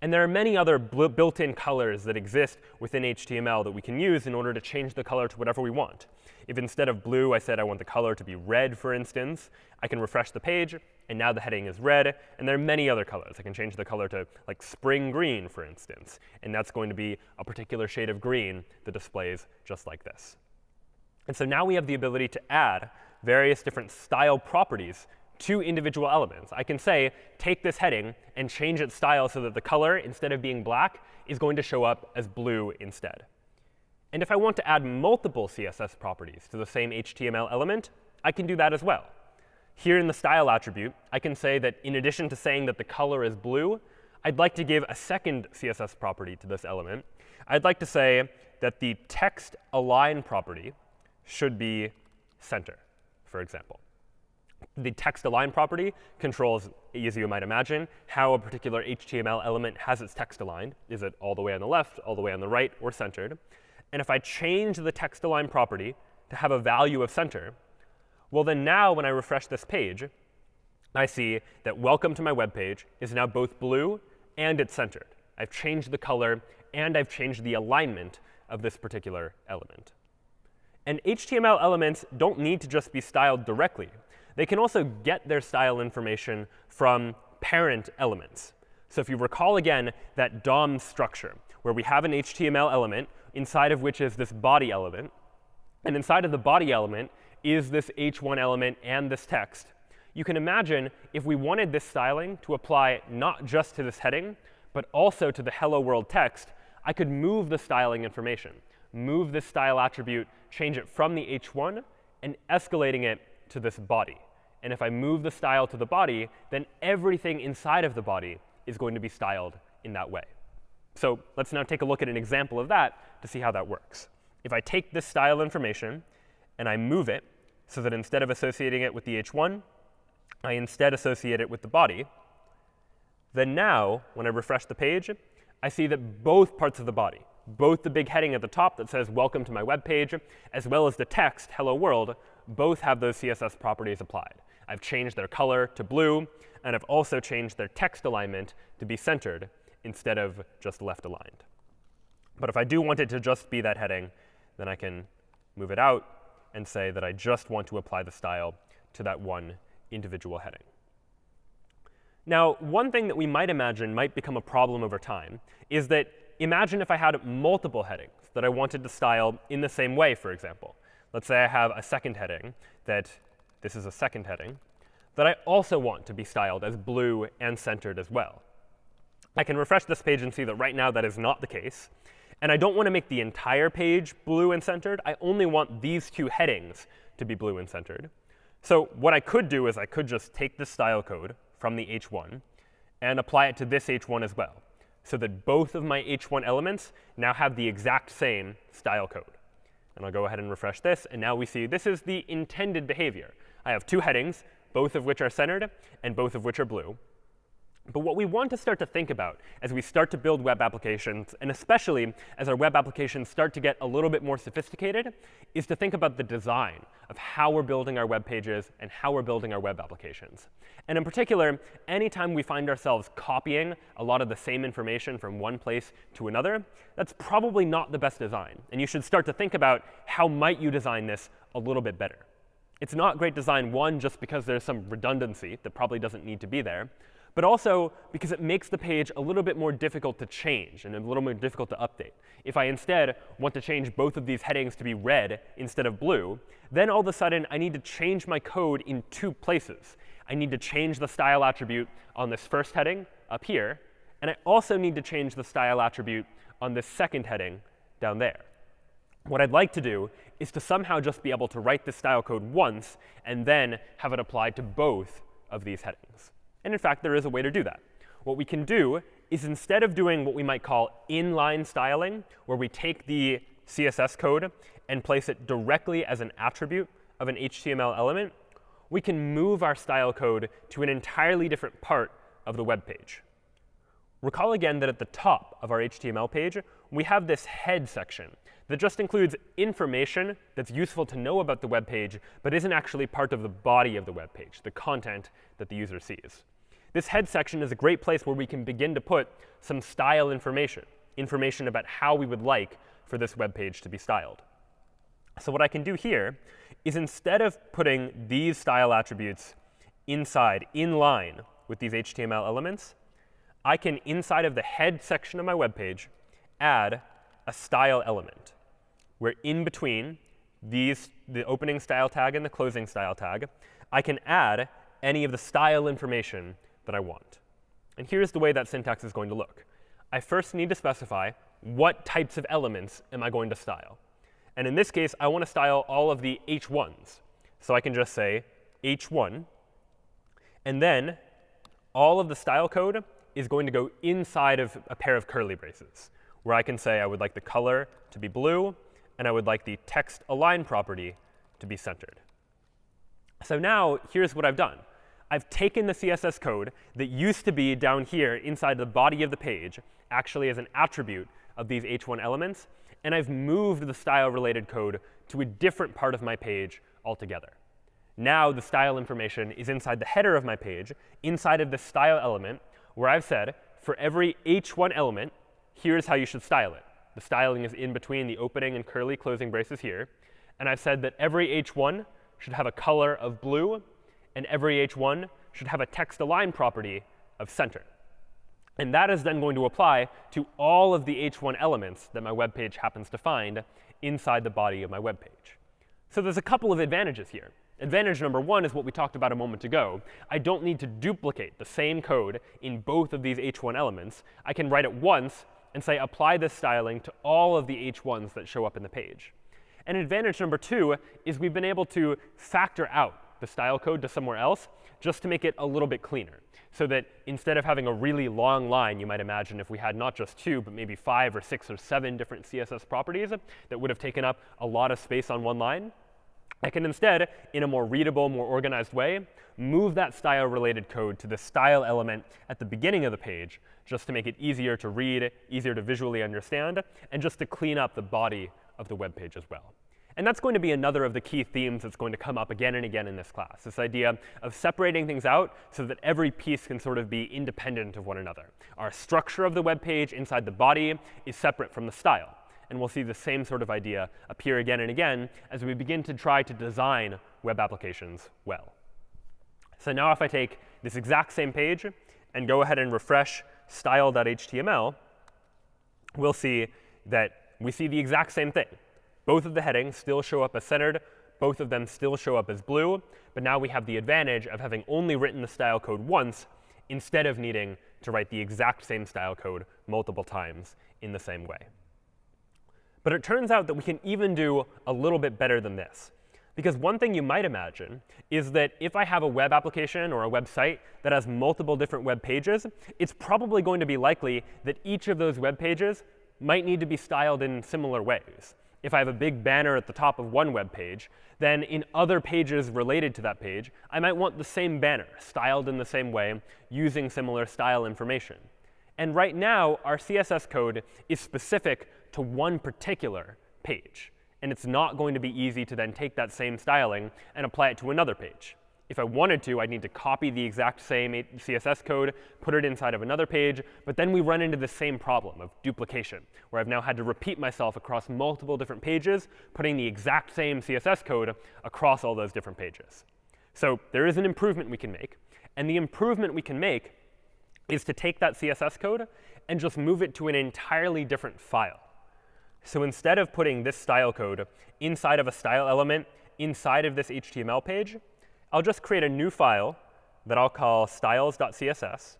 And there are many other built-in colors that exist within HTML that we can use in order to change the color to whatever we want. If instead of blue, I said I want the color to be red, for instance, I can refresh the page, and now the heading is red. And there are many other colors. I can change the color to like spring green, for instance. And that's going to be a particular shade of green that displays just like this. And so now we have the ability to add various different style properties to individual elements. I can say, take this heading and change its style so that the color, instead of being black, is going to show up as blue instead. And if I want to add multiple CSS properties to the same HTML element, I can do that as well. Here in the style attribute, I can say that in addition to saying that the color is blue, I'd like to give a second CSS property to this element. I'd like to say that the text align property should be center, for example. The text align property controls, as you might imagine, how a particular HTML element has its text aligned. Is it all the way on the left, all the way on the right, or centered? And if I change the text align property to have a value of center, well, then now when I refresh this page, I see that welcome to my web page is now both blue and it's centered. I've changed the color and I've changed the alignment of this particular element. And HTML elements don't need to just be styled directly. They can also get their style information from parent elements. So if you recall again that DOM structure, where we have an HTML element inside of which is this body element. And inside of the body element is this h1 element and this text. You can imagine if we wanted this styling to apply not just to this heading, but also to the hello world text, I could move the styling information, move this style attribute, change it from the h1, and escalating it to this body. And if I move the style to the body, then everything inside of the body is going to be styled in that way. So let's now take a look at an example of that to see how that works. If I take this style information and I move it so that instead of associating it with the h1, I instead associate it with the body, then now, when I refresh the page, I see that both parts of the body, both the big heading at the top that says welcome to my web page, as well as the text hello world, both have those CSS properties applied. I've changed their color to blue, and I've also changed their text alignment to be centered instead of just left aligned. But if I do want it to just be that heading, then I can move it out and say that I just want to apply the style to that one individual heading. Now, one thing that we might imagine might become a problem over time is that imagine if I had multiple headings that I wanted to style in the same way, for example. Let's say I have a second heading that this is a second heading that I also want to be styled as blue and centered as well. I can refresh this page and see that right now that is not the case. And I don't want to make the entire page blue and centered. I only want these two headings to be blue and centered. So what I could do is I could just take the style code from the h1 and apply it to this h1 as well, so that both of my h1 elements now have the exact same style code. And I'll go ahead and refresh this. And now we see this is the intended behavior. I have two headings, both of which are centered and both of which are blue. But what we want to start to think about as we start to build web applications, and especially as our web applications start to get a little bit more sophisticated, is to think about the design of how we're building our web pages and how we're building our web applications. And in particular, anytime we find ourselves copying a lot of the same information from one place to another, that's probably not the best design. And you should start to think about how might you design this a little bit better. It's not great design, one, just because there's some redundancy that probably doesn't need to be there but also because it makes the page a little bit more difficult to change and a little more difficult to update. If I instead want to change both of these headings to be red instead of blue, then all of a sudden I need to change my code in two places. I need to change the style attribute on this first heading up here, and I also need to change the style attribute on this second heading down there. What I'd like to do is to somehow just be able to write this style code once and then have it applied to both of these headings. And in fact, there is a way to do that. What we can do is instead of doing what we might call inline styling, where we take the CSS code and place it directly as an attribute of an HTML element, we can move our style code to an entirely different part of the web page. Recall again that at the top of our HTML page, we have this head section that just includes information that's useful to know about the web page, but isn't actually part of the body of the web page, the content that the user sees. This head section is a great place where we can begin to put some style information, information about how we would like for this web page to be styled. So what I can do here is instead of putting these style attributes inside, in line with these HTML elements, I can, inside of the head section of my web page, add a style element, where in between these, the opening style tag and the closing style tag, I can add any of the style information that I want. And here's the way that syntax is going to look. I first need to specify what types of elements am I going to style. And in this case, I want to style all of the h1s. So I can just say h1. And then all of the style code is going to go inside of a pair of curly braces, where I can say I would like the color to be blue, and I would like the text align property to be centered. So now here's what I've done. I've taken the CSS code that used to be down here inside the body of the page, actually as an attribute of these h1 elements, and I've moved the style-related code to a different part of my page altogether. Now the style information is inside the header of my page, inside of the style element, where I've said, for every h1 element, here's how you should style it. The styling is in between the opening and curly closing braces here. And I've said that every h1 should have a color of blue, and every h1 should have a text align property of center. And that is then going to apply to all of the h1 elements that my web page happens to find inside the body of my web page. So there's a couple of advantages here. Advantage number one is what we talked about a moment ago. I don't need to duplicate the same code in both of these h1 elements. I can write it once and say apply this styling to all of the h1s that show up in the page. And advantage number two is we've been able to factor out the style code to somewhere else just to make it a little bit cleaner so that instead of having a really long line, you might imagine if we had not just two, but maybe five or six or seven different CSS properties that would have taken up a lot of space on one line, I can instead, in a more readable, more organized way, move that style-related code to the style element at the beginning of the page, just to make it easier to read, easier to visually understand, and just to clean up the body of the web page as well. And that's going to be another of the key themes that's going to come up again and again in this class, this idea of separating things out so that every piece can sort of be independent of one another. Our structure of the web page inside the body is separate from the style. And we'll see the same sort of idea appear again and again as we begin to try to design web applications well. So now if I take this exact same page and go ahead and refresh style.html, we'll see that we see the exact same thing. Both of the headings still show up as centered. Both of them still show up as blue. But now we have the advantage of having only written the style code once instead of needing to write the exact same style code multiple times in the same way. But it turns out that we can even do a little bit better than this. Because one thing you might imagine is that if I have a web application or a website that has multiple different web pages, it's probably going to be likely that each of those web pages might need to be styled in similar ways if I have a big banner at the top of one web page, then in other pages related to that page, I might want the same banner, styled in the same way, using similar style information. And right now, our CSS code is specific to one particular page. And it's not going to be easy to then take that same styling and apply it to another page. If I wanted to, I'd need to copy the exact same CSS code, put it inside of another page. But then we run into the same problem of duplication, where I've now had to repeat myself across multiple different pages, putting the exact same CSS code across all those different pages. So there is an improvement we can make. And the improvement we can make is to take that CSS code and just move it to an entirely different file. So instead of putting this style code inside of a style element inside of this HTML page, I'll just create a new file that I'll call styles.css,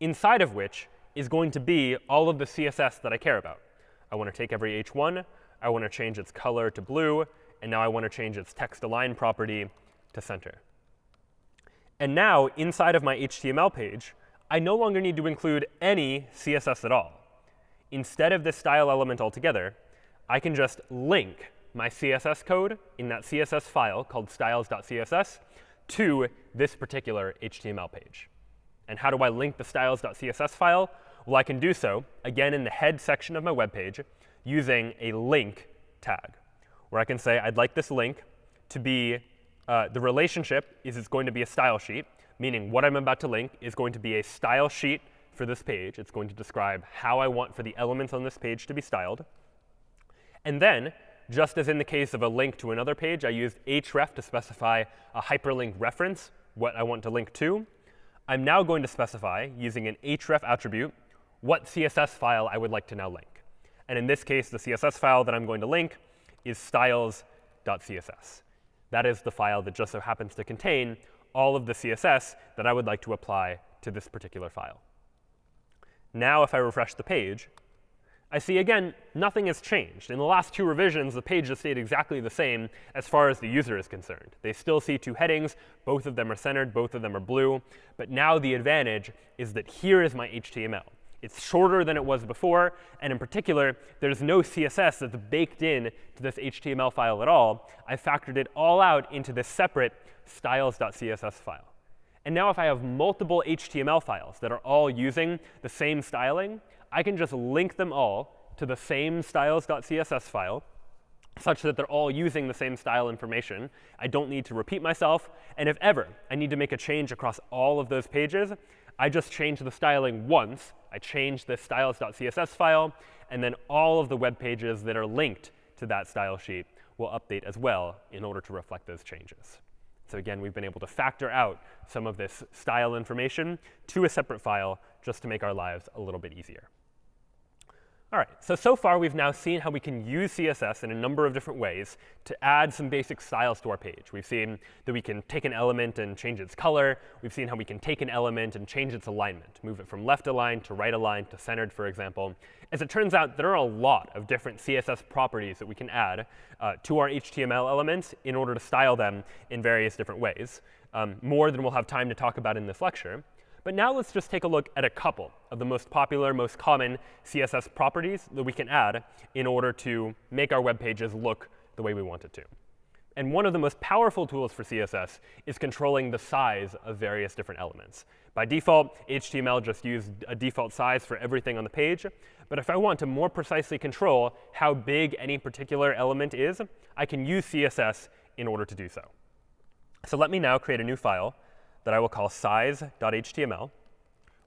inside of which is going to be all of the CSS that I care about. I want to take every h1, I want to change its color to blue, and now I want to change its text align property to center. And now, inside of my HTML page, I no longer need to include any CSS at all. Instead of this style element altogether, I can just link my CSS code in that CSS file called styles.css to this particular HTML page. And how do I link the styles.css file? Well, I can do so, again, in the head section of my web page using a link tag, where I can say I'd like this link to be uh, the relationship is it's going to be a style sheet, meaning what I'm about to link is going to be a style sheet for this page. It's going to describe how I want for the elements on this page to be styled. And then, just as in the case of a link to another page, I used href to specify a hyperlink reference, what I want to link to. I'm now going to specify, using an href attribute, what CSS file I would like to now link. And in this case, the CSS file that I'm going to link is styles.css. That is the file that just so happens to contain all of the CSS that I would like to apply to this particular file. Now, if I refresh the page, I see, again, nothing has changed. In the last two revisions, the page has stayed exactly the same as far as the user is concerned. They still see two headings. Both of them are centered. Both of them are blue. But now the advantage is that here is my HTML. It's shorter than it was before. And in particular, there's no CSS that's baked in to this HTML file at all. I factored it all out into this separate styles.css file. And now if I have multiple HTML files that are all using the same styling, I can just link them all to the same styles.css file such that they're all using the same style information. I don't need to repeat myself. And if ever I need to make a change across all of those pages, I just change the styling once. I change the styles.css file, and then all of the web pages that are linked to that style sheet will update as well in order to reflect those changes. So again, we've been able to factor out some of this style information to a separate file just to make our lives a little bit easier. All right, so so far we've now seen how we can use CSS in a number of different ways to add some basic styles to our page. We've seen that we can take an element and change its color. We've seen how we can take an element and change its alignment, move it from left aligned to right aligned to centered, for example. As it turns out, there are a lot of different CSS properties that we can add uh, to our HTML elements in order to style them in various different ways, um, more than we'll have time to talk about in this lecture. But now let's just take a look at a couple of the most popular, most common CSS properties that we can add in order to make our web pages look the way we want it to. And one of the most powerful tools for CSS is controlling the size of various different elements. By default, HTML just uses a default size for everything on the page. But if I want to more precisely control how big any particular element is, I can use CSS in order to do so. So let me now create a new file that I will call size.html.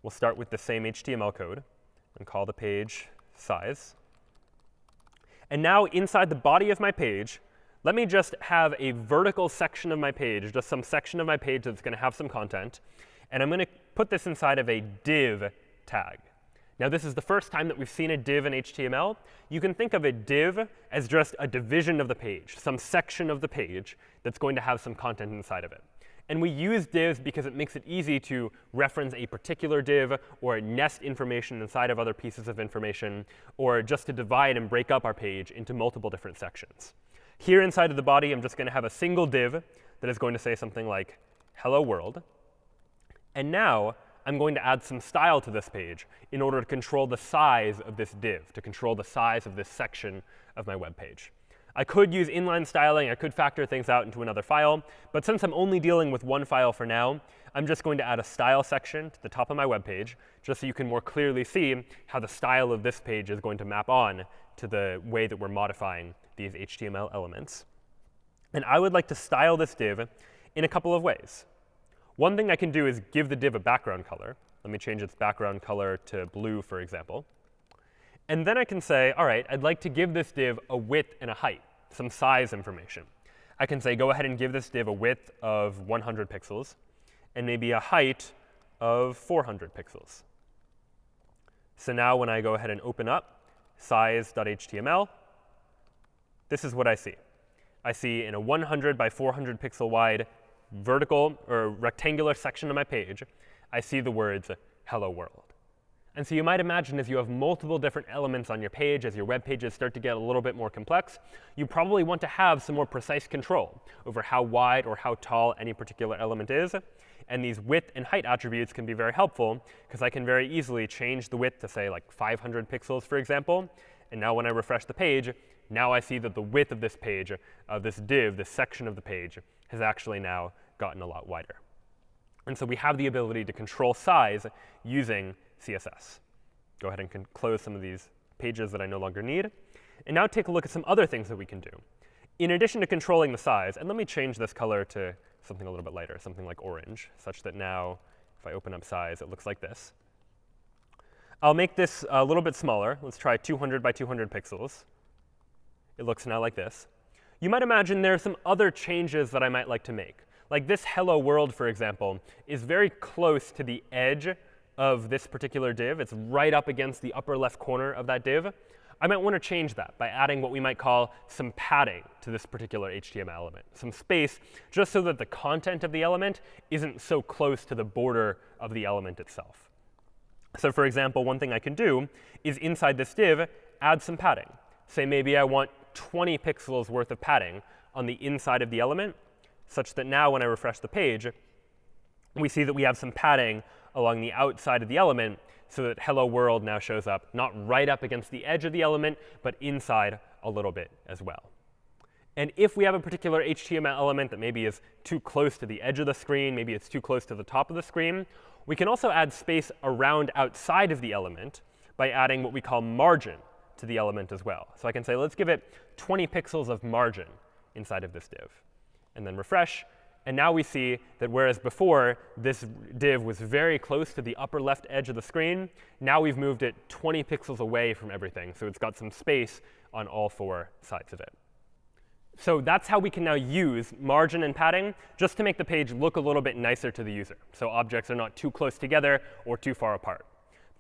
We'll start with the same HTML code and call the page size. And now inside the body of my page, let me just have a vertical section of my page, just some section of my page that's going to have some content. And I'm going to put this inside of a div tag. Now, this is the first time that we've seen a div in HTML. You can think of a div as just a division of the page, some section of the page that's going to have some content inside of it. And we use divs because it makes it easy to reference a particular div or nest information inside of other pieces of information, or just to divide and break up our page into multiple different sections. Here inside of the body, I'm just going to have a single div that is going to say something like hello world. And now I'm going to add some style to this page in order to control the size of this div, to control the size of this section of my web page. I could use inline styling. I could factor things out into another file. But since I'm only dealing with one file for now, I'm just going to add a style section to the top of my web page, just so you can more clearly see how the style of this page is going to map on to the way that we're modifying these HTML elements. And I would like to style this div in a couple of ways. One thing I can do is give the div a background color. Let me change its background color to blue, for example. And then I can say, all right, I'd like to give this div a width and a height, some size information. I can say, go ahead and give this div a width of 100 pixels and maybe a height of 400 pixels. So now when I go ahead and open up size.html, this is what I see. I see in a 100 by 400 pixel wide vertical or rectangular section of my page, I see the words hello world. And so you might imagine as you have multiple different elements on your page, as your web pages start to get a little bit more complex, you probably want to have some more precise control over how wide or how tall any particular element is. And these width and height attributes can be very helpful, because I can very easily change the width to, say, like 500 pixels, for example. And now when I refresh the page, now I see that the width of this page, of this div, this section of the page, has actually now gotten a lot wider. And so we have the ability to control size using CSS. Go ahead and close some of these pages that I no longer need. And now take a look at some other things that we can do. In addition to controlling the size, and let me change this color to something a little bit lighter, something like orange, such that now if I open up size, it looks like this. I'll make this a little bit smaller. Let's try 200 by 200 pixels. It looks now like this. You might imagine there are some other changes that I might like to make. Like this hello world, for example, is very close to the edge of this particular div. It's right up against the upper left corner of that div. I might want to change that by adding what we might call some padding to this particular HTML element, some space, just so that the content of the element isn't so close to the border of the element itself. So for example, one thing I can do is inside this div, add some padding. Say maybe I want 20 pixels worth of padding on the inside of the element, such that now when I refresh the page, we see that we have some padding along the outside of the element so that hello world now shows up not right up against the edge of the element, but inside a little bit as well. And if we have a particular HTML element that maybe is too close to the edge of the screen, maybe it's too close to the top of the screen, we can also add space around outside of the element by adding what we call margin to the element as well. So I can say, let's give it 20 pixels of margin inside of this div. And then refresh, and now we see that whereas before this div was very close to the upper left edge of the screen, now we've moved it 20 pixels away from everything. So it's got some space on all four sides of it. So that's how we can now use margin and padding just to make the page look a little bit nicer to the user. So objects are not too close together or too far apart.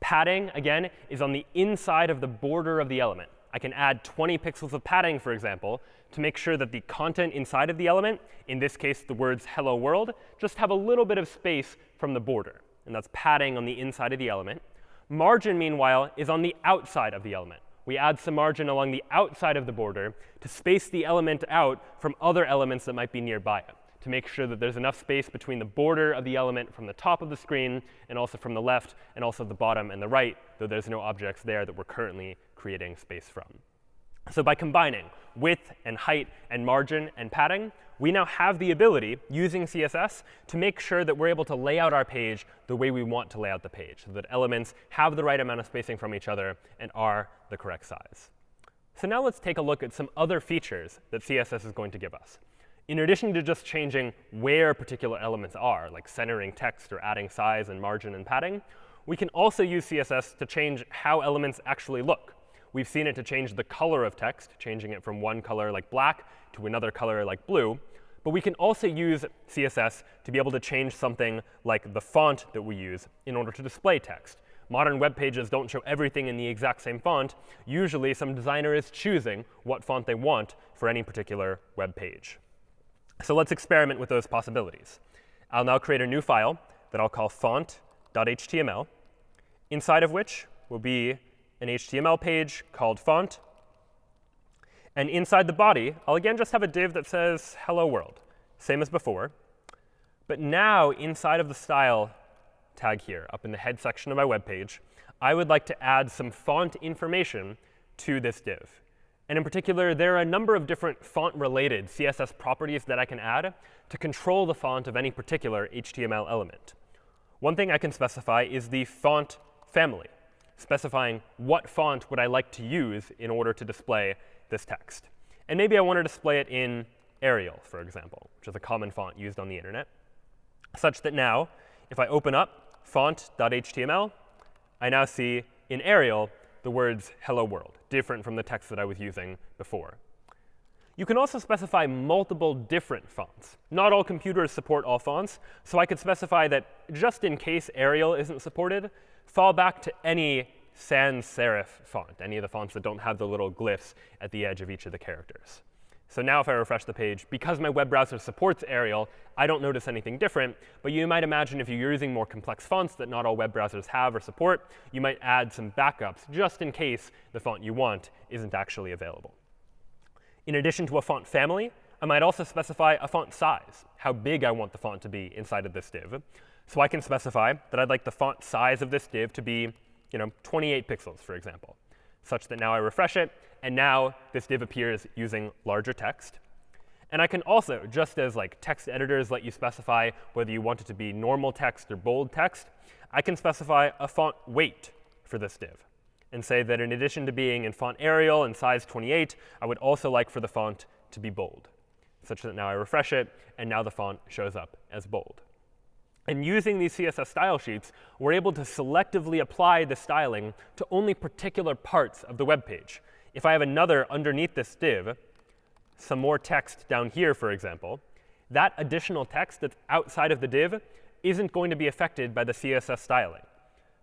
Padding, again, is on the inside of the border of the element. I can add 20 pixels of padding, for example, to make sure that the content inside of the element, in this case the words hello world, just have a little bit of space from the border. And that's padding on the inside of the element. Margin, meanwhile, is on the outside of the element. We add some margin along the outside of the border to space the element out from other elements that might be nearby it, to make sure that there's enough space between the border of the element from the top of the screen and also from the left and also the bottom and the right, though there's no objects there that we're currently creating space from. So by combining width and height and margin and padding, we now have the ability, using CSS, to make sure that we're able to lay out our page the way we want to lay out the page, so that elements have the right amount of spacing from each other and are the correct size. So now let's take a look at some other features that CSS is going to give us. In addition to just changing where particular elements are, like centering text or adding size and margin and padding, we can also use CSS to change how elements actually look. We've seen it to change the color of text, changing it from one color like black to another color like blue. But we can also use CSS to be able to change something like the font that we use in order to display text. Modern web pages don't show everything in the exact same font. Usually, some designer is choosing what font they want for any particular web page. So let's experiment with those possibilities. I'll now create a new file that I'll call font.html, inside of which will be an HTML page called font. And inside the body, I'll again just have a div that says hello world, same as before. But now, inside of the style tag here, up in the head section of my web page, I would like to add some font information to this div. And in particular, there are a number of different font-related CSS properties that I can add to control the font of any particular HTML element. One thing I can specify is the font family specifying what font would I like to use in order to display this text. And maybe I want to display it in Arial, for example, which is a common font used on the internet, such that now, if I open up font.html, I now see in Arial the words hello world, different from the text that I was using before. You can also specify multiple different fonts. Not all computers support all fonts, so I could specify that just in case Arial isn't supported, fall back to any sans serif font, any of the fonts that don't have the little glyphs at the edge of each of the characters. So now if I refresh the page, because my web browser supports Arial, I don't notice anything different. But you might imagine if you're using more complex fonts that not all web browsers have or support, you might add some backups just in case the font you want isn't actually available. In addition to a font family, I might also specify a font size, how big I want the font to be inside of this div. So I can specify that I'd like the font size of this div to be you know, 28 pixels, for example, such that now I refresh it, And now this div appears using larger text. And I can also, just as like text editors let you specify whether you want it to be normal text or bold text, I can specify a font weight for this div and say that in addition to being in font Arial and size 28, I would also like for the font to be bold, such that now I refresh it, and now the font shows up as bold. And using these CSS style sheets, we're able to selectively apply the styling to only particular parts of the web page. If I have another underneath this div, some more text down here, for example, that additional text that's outside of the div isn't going to be affected by the CSS styling,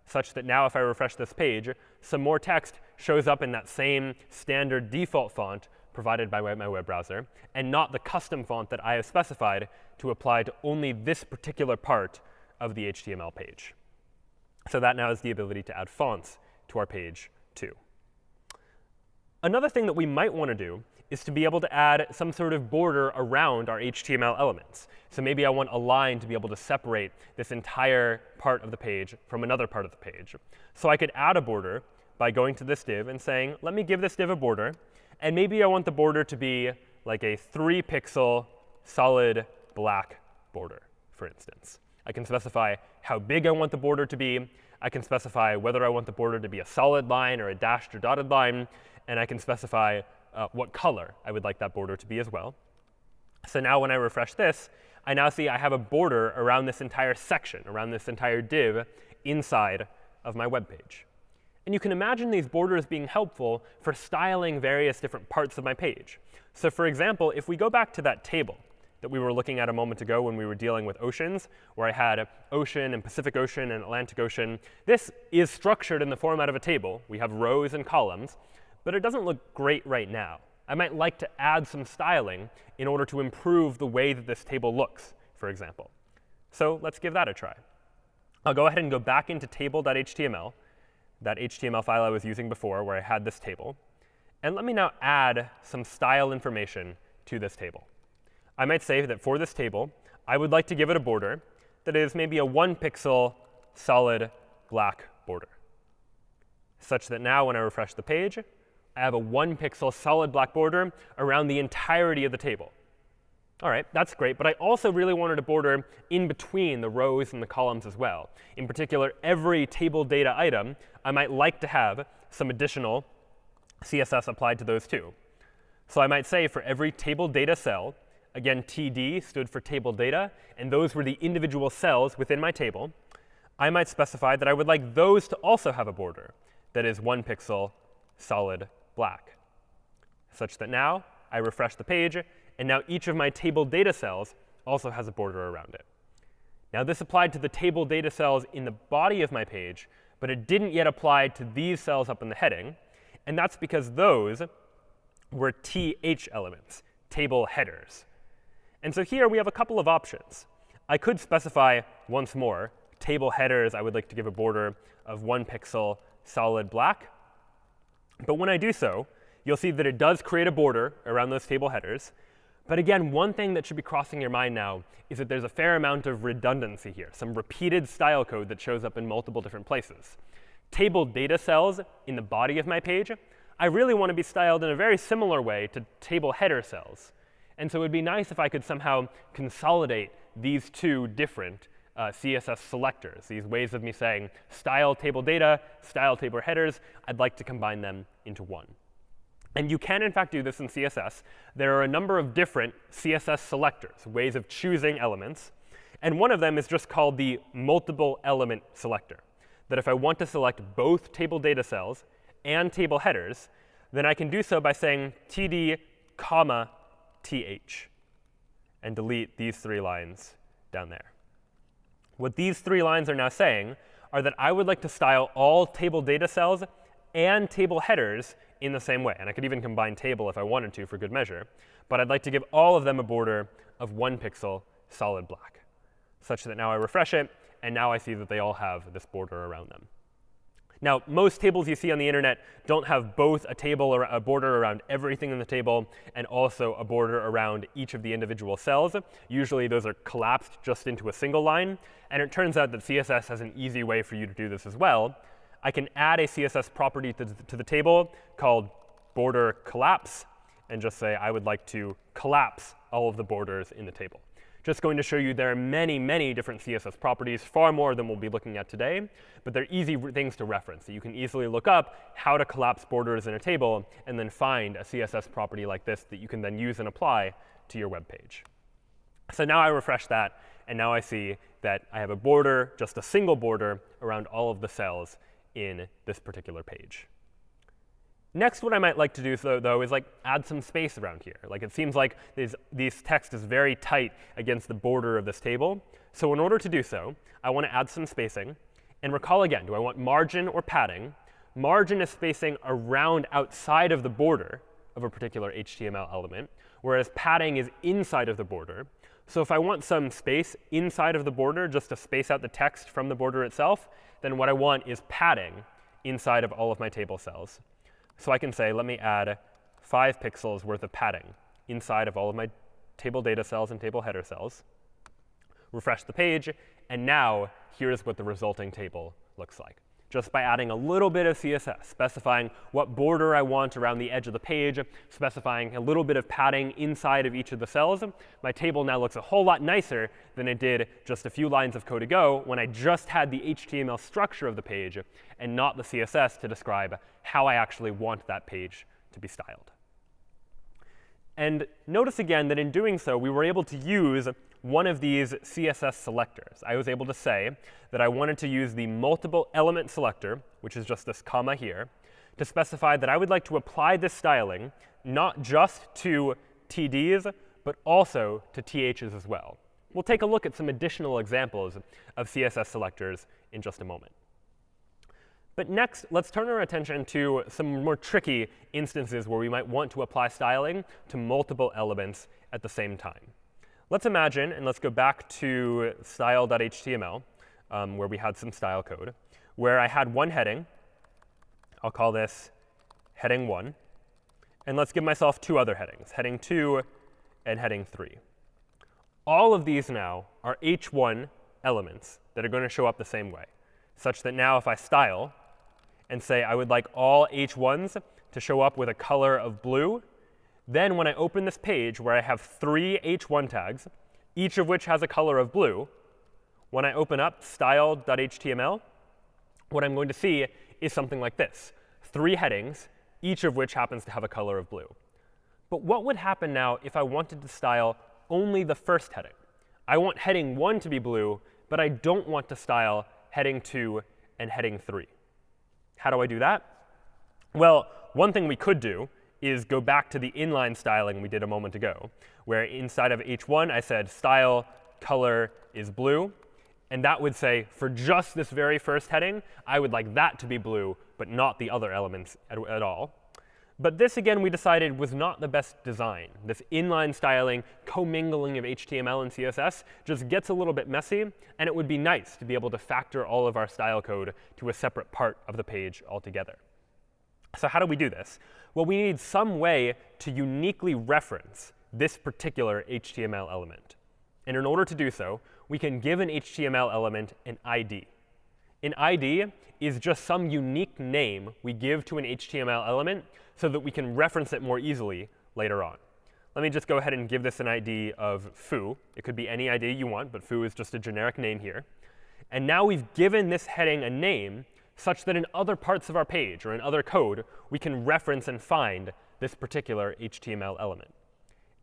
such that now if I refresh this page, some more text shows up in that same standard default font provided by my web browser, and not the custom font that I have specified to apply to only this particular part of the HTML page. So that now is the ability to add fonts to our page too. Another thing that we might want to do is to be able to add some sort of border around our HTML elements. So maybe I want a line to be able to separate this entire part of the page from another part of the page. So I could add a border by going to this div and saying, let me give this div a border. And maybe I want the border to be like a 3 pixel solid black border, for instance. I can specify how big I want the border to be. I can specify whether I want the border to be a solid line or a dashed or dotted line. And I can specify uh, what color I would like that border to be as well. So now when I refresh this, I now see I have a border around this entire section, around this entire div inside of my web page. And you can imagine these borders being helpful for styling various different parts of my page. So for example, if we go back to that table that we were looking at a moment ago when we were dealing with oceans, where I had ocean and Pacific Ocean and Atlantic Ocean, this is structured in the format of a table. We have rows and columns but it doesn't look great right now. I might like to add some styling in order to improve the way that this table looks, for example. So let's give that a try. I'll go ahead and go back into table.html, that HTML file I was using before where I had this table. And let me now add some style information to this table. I might say that for this table, I would like to give it a border that is maybe a 1 pixel solid black border, such that now when I refresh the page, I have a one pixel solid black border around the entirety of the table. All right, that's great. But I also really wanted a border in between the rows and the columns as well. In particular, every table data item, I might like to have some additional CSS applied to those too. So I might say for every table data cell, again, TD stood for table data, and those were the individual cells within my table, I might specify that I would like those to also have a border that is one pixel solid black, such that now I refresh the page, and now each of my table data cells also has a border around it. Now this applied to the table data cells in the body of my page, but it didn't yet apply to these cells up in the heading. And that's because those were th elements, table headers. And so here we have a couple of options. I could specify once more table headers. I would like to give a border of one pixel solid black. But when I do so, you'll see that it does create a border around those table headers. But again, one thing that should be crossing your mind now is that there's a fair amount of redundancy here, some repeated style code that shows up in multiple different places. Table data cells in the body of my page, I really want to be styled in a very similar way to table header cells. And so it would be nice if I could somehow consolidate these two different uh, CSS selectors, these ways of me saying style table data, style table headers. I'd like to combine them into one. And you can, in fact, do this in CSS. There are a number of different CSS selectors, ways of choosing elements. And one of them is just called the multiple element selector, that if I want to select both table data cells and table headers, then I can do so by saying td comma th and delete these three lines down there. What these three lines are now saying are that I would like to style all table data cells and table headers in the same way. And I could even combine table if I wanted to for good measure. But I'd like to give all of them a border of one pixel solid black, such that now I refresh it, and now I see that they all have this border around them. Now, most tables you see on the internet don't have both a table or a border around everything in the table and also a border around each of the individual cells. Usually, those are collapsed just into a single line. And it turns out that CSS has an easy way for you to do this as well. I can add a CSS property to, to the table called border collapse and just say I would like to collapse all of the borders in the table. Just going to show you there are many, many different CSS properties, far more than we'll be looking at today. But they're easy things to reference. So you can easily look up how to collapse borders in a table and then find a CSS property like this that you can then use and apply to your web page. So now I refresh that, and now I see that I have a border, just a single border, around all of the cells in this particular page. Next, what I might like to do, though, though, is like add some space around here. Like it seems like these, these text is very tight against the border of this table. So in order to do so, I want to add some spacing. And recall again, do I want margin or padding? Margin is spacing around outside of the border of a particular HTML element, whereas padding is inside of the border. So if I want some space inside of the border just to space out the text from the border itself, then what I want is padding inside of all of my table cells. So I can say, let me add 5 pixels worth of padding inside of all of my table data cells and table header cells. Refresh the page, and now here's what the resulting table looks like just by adding a little bit of CSS, specifying what border I want around the edge of the page, specifying a little bit of padding inside of each of the cells, my table now looks a whole lot nicer than it did just a few lines of code ago when I just had the HTML structure of the page and not the CSS to describe how I actually want that page to be styled. And notice again that in doing so, we were able to use one of these CSS selectors. I was able to say that I wanted to use the multiple element selector, which is just this comma here, to specify that I would like to apply this styling not just to TDs, but also to THs as well. We'll take a look at some additional examples of CSS selectors in just a moment. But next, let's turn our attention to some more tricky instances where we might want to apply styling to multiple elements at the same time. Let's imagine, and let's go back to style.html, um, where we had some style code, where I had one heading. I'll call this heading 1. And let's give myself two other headings, heading 2 and heading 3. All of these now are h1 elements that are going to show up the same way, such that now if I style and say I would like all h1s to show up with a color of blue, then when I open this page where I have three h1 tags, each of which has a color of blue, when I open up style.html, what I'm going to see is something like this. Three headings, each of which happens to have a color of blue. But what would happen now if I wanted to style only the first heading? I want heading 1 to be blue, but I don't want to style heading 2 and heading 3. How do I do that? Well, one thing we could do is go back to the inline styling we did a moment ago, where inside of h1 I said style color is blue. And that would say, for just this very first heading, I would like that to be blue, but not the other elements at, at all. But this, again, we decided was not the best design. This inline styling, commingling of HTML and CSS just gets a little bit messy. And it would be nice to be able to factor all of our style code to a separate part of the page altogether. So how do we do this? Well, we need some way to uniquely reference this particular HTML element. And in order to do so, we can give an HTML element an ID. An ID is just some unique name we give to an HTML element so that we can reference it more easily later on. Let me just go ahead and give this an ID of foo. It could be any ID you want, but foo is just a generic name here. And now we've given this heading a name such that in other parts of our page or in other code, we can reference and find this particular HTML element.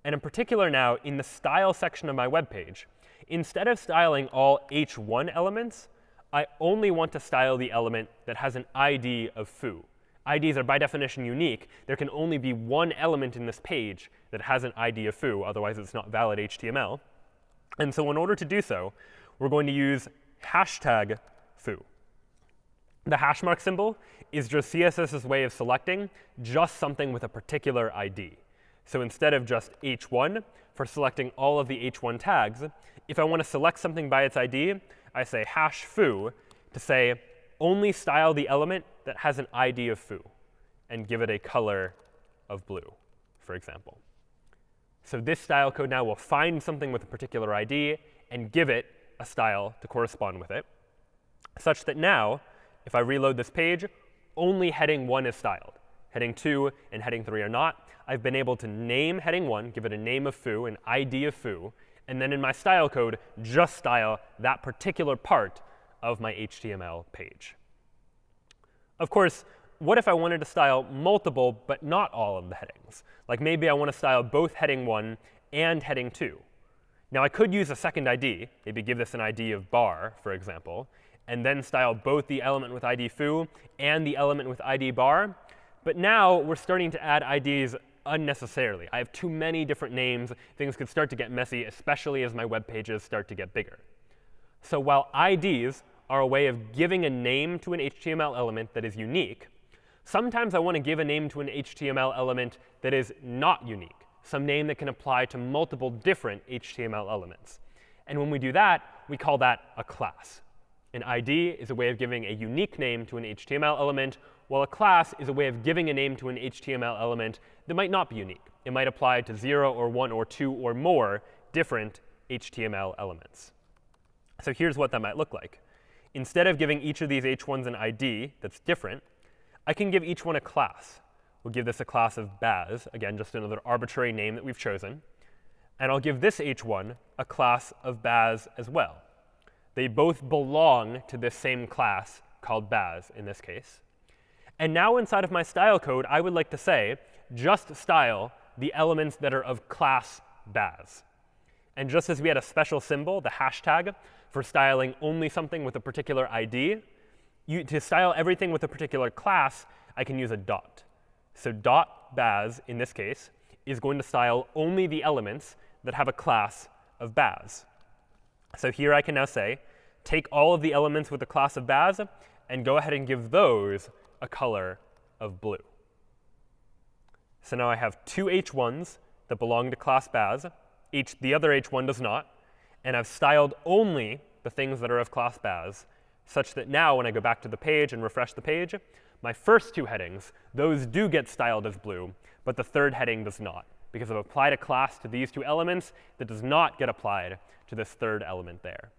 And in particular now, in the style section of my web page, instead of styling all h1 elements, I only want to style the element that has an ID of foo. IDs are by definition unique. There can only be one element in this page that has an ID of foo, otherwise it's not valid HTML. And so in order to do so, we're going to use hashtag foo. The hash mark symbol is just CSS's way of selecting just something with a particular ID. So instead of just h1 for selecting all of the h1 tags, if I want to select something by its ID, I say hash foo to say only style the element that has an ID of foo and give it a color of blue, for example. So this style code now will find something with a particular ID and give it a style to correspond with it, such that now if I reload this page, only heading 1 is styled. Heading 2 and heading 3 are not. I've been able to name heading 1, give it a name of foo, an ID of foo, and then in my style code, just style that particular part of my HTML page. Of course, what if I wanted to style multiple but not all of the headings? Like maybe I want to style both heading 1 and heading 2. Now I could use a second ID, maybe give this an ID of bar, for example, and then style both the element with ID foo and the element with ID bar. But now we're starting to add IDs unnecessarily. I have too many different names. Things could start to get messy, especially as my web pages start to get bigger. So while IDs are a way of giving a name to an HTML element that is unique, sometimes I want to give a name to an HTML element that is not unique, some name that can apply to multiple different HTML elements. And when we do that, we call that a class. An ID is a way of giving a unique name to an HTML element, while a class is a way of giving a name to an HTML element that might not be unique. It might apply to 0 or 1 or 2 or more different HTML elements. So here's what that might look like. Instead of giving each of these h1s an ID that's different, I can give each one a class. We'll give this a class of Baz, again, just another arbitrary name that we've chosen. And I'll give this h1 a class of Baz as well. They both belong to this same class called Baz in this case. And now inside of my style code, I would like to say, just style the elements that are of class Baz. And just as we had a special symbol, the hashtag, for styling only something with a particular ID, you, to style everything with a particular class, I can use a dot. So dot Baz, in this case, is going to style only the elements that have a class of Baz. So here I can now say, take all of the elements with the class of Baz and go ahead and give those a color of blue. So now I have two h1s that belong to class Baz. H, the other h1 does not. And I've styled only the things that are of class Baz, such that now when I go back to the page and refresh the page, my first two headings, those do get styled as blue, but the third heading does not, because I've applied a class to these two elements that does not get applied to this third element there.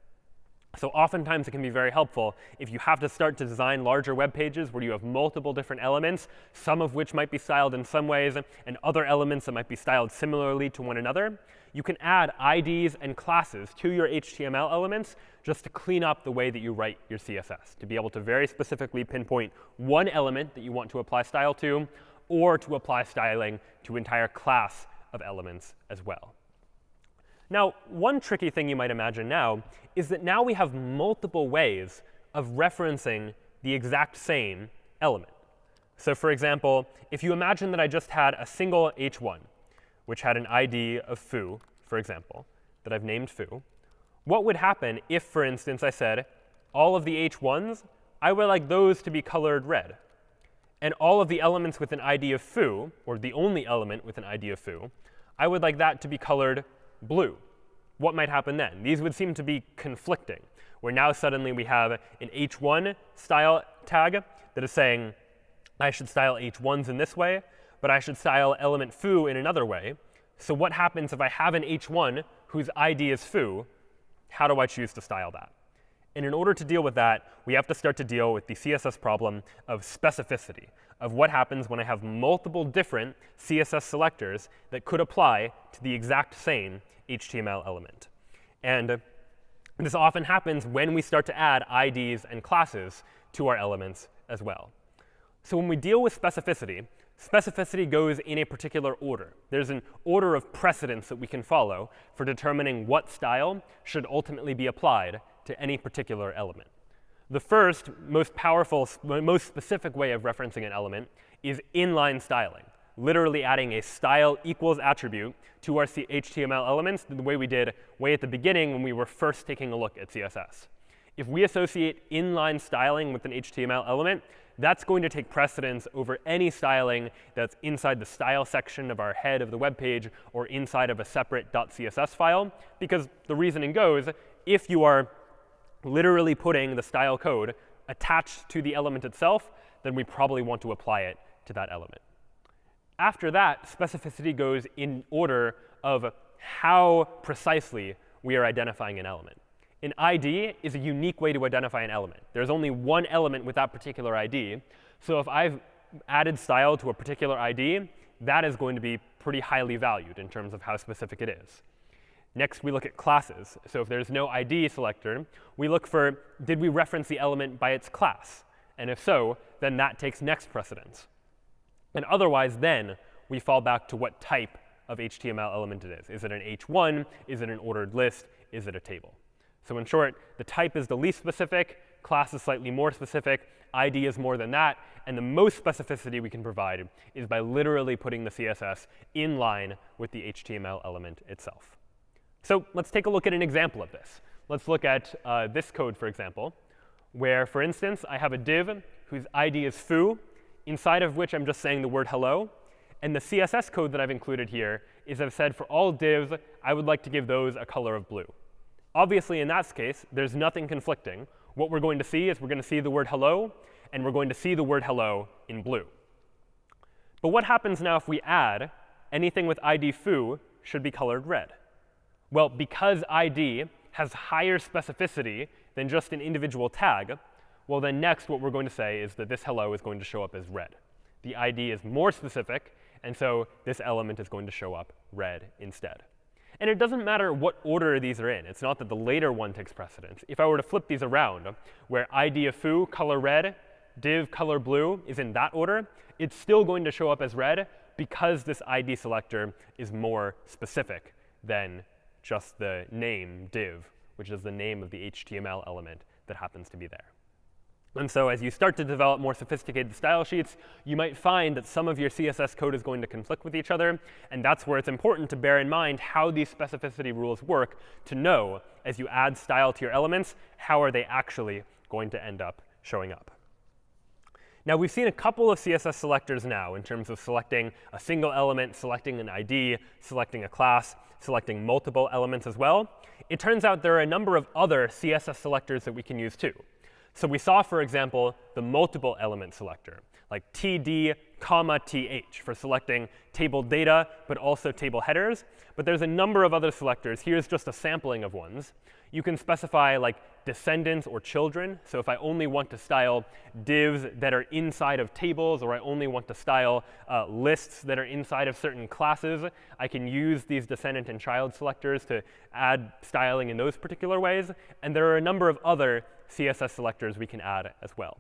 So oftentimes it can be very helpful if you have to start to design larger web pages where you have multiple different elements, some of which might be styled in some ways, and other elements that might be styled similarly to one another. You can add IDs and classes to your HTML elements just to clean up the way that you write your CSS, to be able to very specifically pinpoint one element that you want to apply style to, or to apply styling to entire class of elements as well. Now, one tricky thing you might imagine now is that now we have multiple ways of referencing the exact same element. So for example, if you imagine that I just had a single h1, which had an ID of foo, for example, that I've named foo, what would happen if, for instance, I said all of the h1s, I would like those to be colored red. And all of the elements with an ID of foo, or the only element with an ID of foo, I would like that to be colored blue. What might happen then? These would seem to be conflicting, where now suddenly we have an h1 style tag that is saying I should style h1s in this way, but I should style element foo in another way. So what happens if I have an h1 whose ID is foo? How do I choose to style that? And in order to deal with that, we have to start to deal with the CSS problem of specificity, of what happens when I have multiple different CSS selectors that could apply to the exact same HTML element. And this often happens when we start to add IDs and classes to our elements as well. So when we deal with specificity, specificity goes in a particular order. There's an order of precedence that we can follow for determining what style should ultimately be applied to any particular element. The first, most powerful, most specific way of referencing an element is inline styling, literally adding a style equals attribute to our HTML elements the way we did way at the beginning when we were first taking a look at CSS. If we associate inline styling with an HTML element, that's going to take precedence over any styling that's inside the style section of our head of the web page or inside of a separate .css file, because the reasoning goes, if you are literally putting the style code attached to the element itself, then we probably want to apply it to that element. After that, specificity goes in order of how precisely we are identifying an element. An ID is a unique way to identify an element. There's only one element with that particular ID. So if I've added style to a particular ID, that is going to be pretty highly valued in terms of how specific it is. Next, we look at classes. So if there's no ID selector, we look for, did we reference the element by its class? And if so, then that takes next precedence. And otherwise, then, we fall back to what type of HTML element it is. Is it an H1? Is it an ordered list? Is it a table? So in short, the type is the least specific, class is slightly more specific, ID is more than that, and the most specificity we can provide is by literally putting the CSS in line with the HTML element itself. So let's take a look at an example of this. Let's look at uh, this code, for example, where, for instance, I have a div whose ID is foo, inside of which I'm just saying the word hello. And the CSS code that I've included here is I've said for all divs, I would like to give those a color of blue. Obviously, in that case, there's nothing conflicting. What we're going to see is we're going to see the word hello, and we're going to see the word hello in blue. But what happens now if we add anything with ID foo should be colored red? Well, because ID has higher specificity than just an individual tag, well, then next what we're going to say is that this hello is going to show up as red. The ID is more specific, and so this element is going to show up red instead. And it doesn't matter what order these are in. It's not that the later one takes precedence. If I were to flip these around, where ID of foo, color red, div, color blue is in that order, it's still going to show up as red because this ID selector is more specific than just the name div, which is the name of the HTML element that happens to be there. And so as you start to develop more sophisticated style sheets, you might find that some of your CSS code is going to conflict with each other. And that's where it's important to bear in mind how these specificity rules work to know, as you add style to your elements, how are they actually going to end up showing up. Now, we've seen a couple of CSS selectors now in terms of selecting a single element, selecting an ID, selecting a class, selecting multiple elements as well. It turns out there are a number of other CSS selectors that we can use too. So we saw, for example, the multiple element selector, like td, comma, th for selecting table data, but also table headers. But there's a number of other selectors. Here's just a sampling of ones. You can specify like descendants or children. So if I only want to style divs that are inside of tables, or I only want to style uh, lists that are inside of certain classes, I can use these descendant and child selectors to add styling in those particular ways. And there are a number of other CSS selectors we can add as well.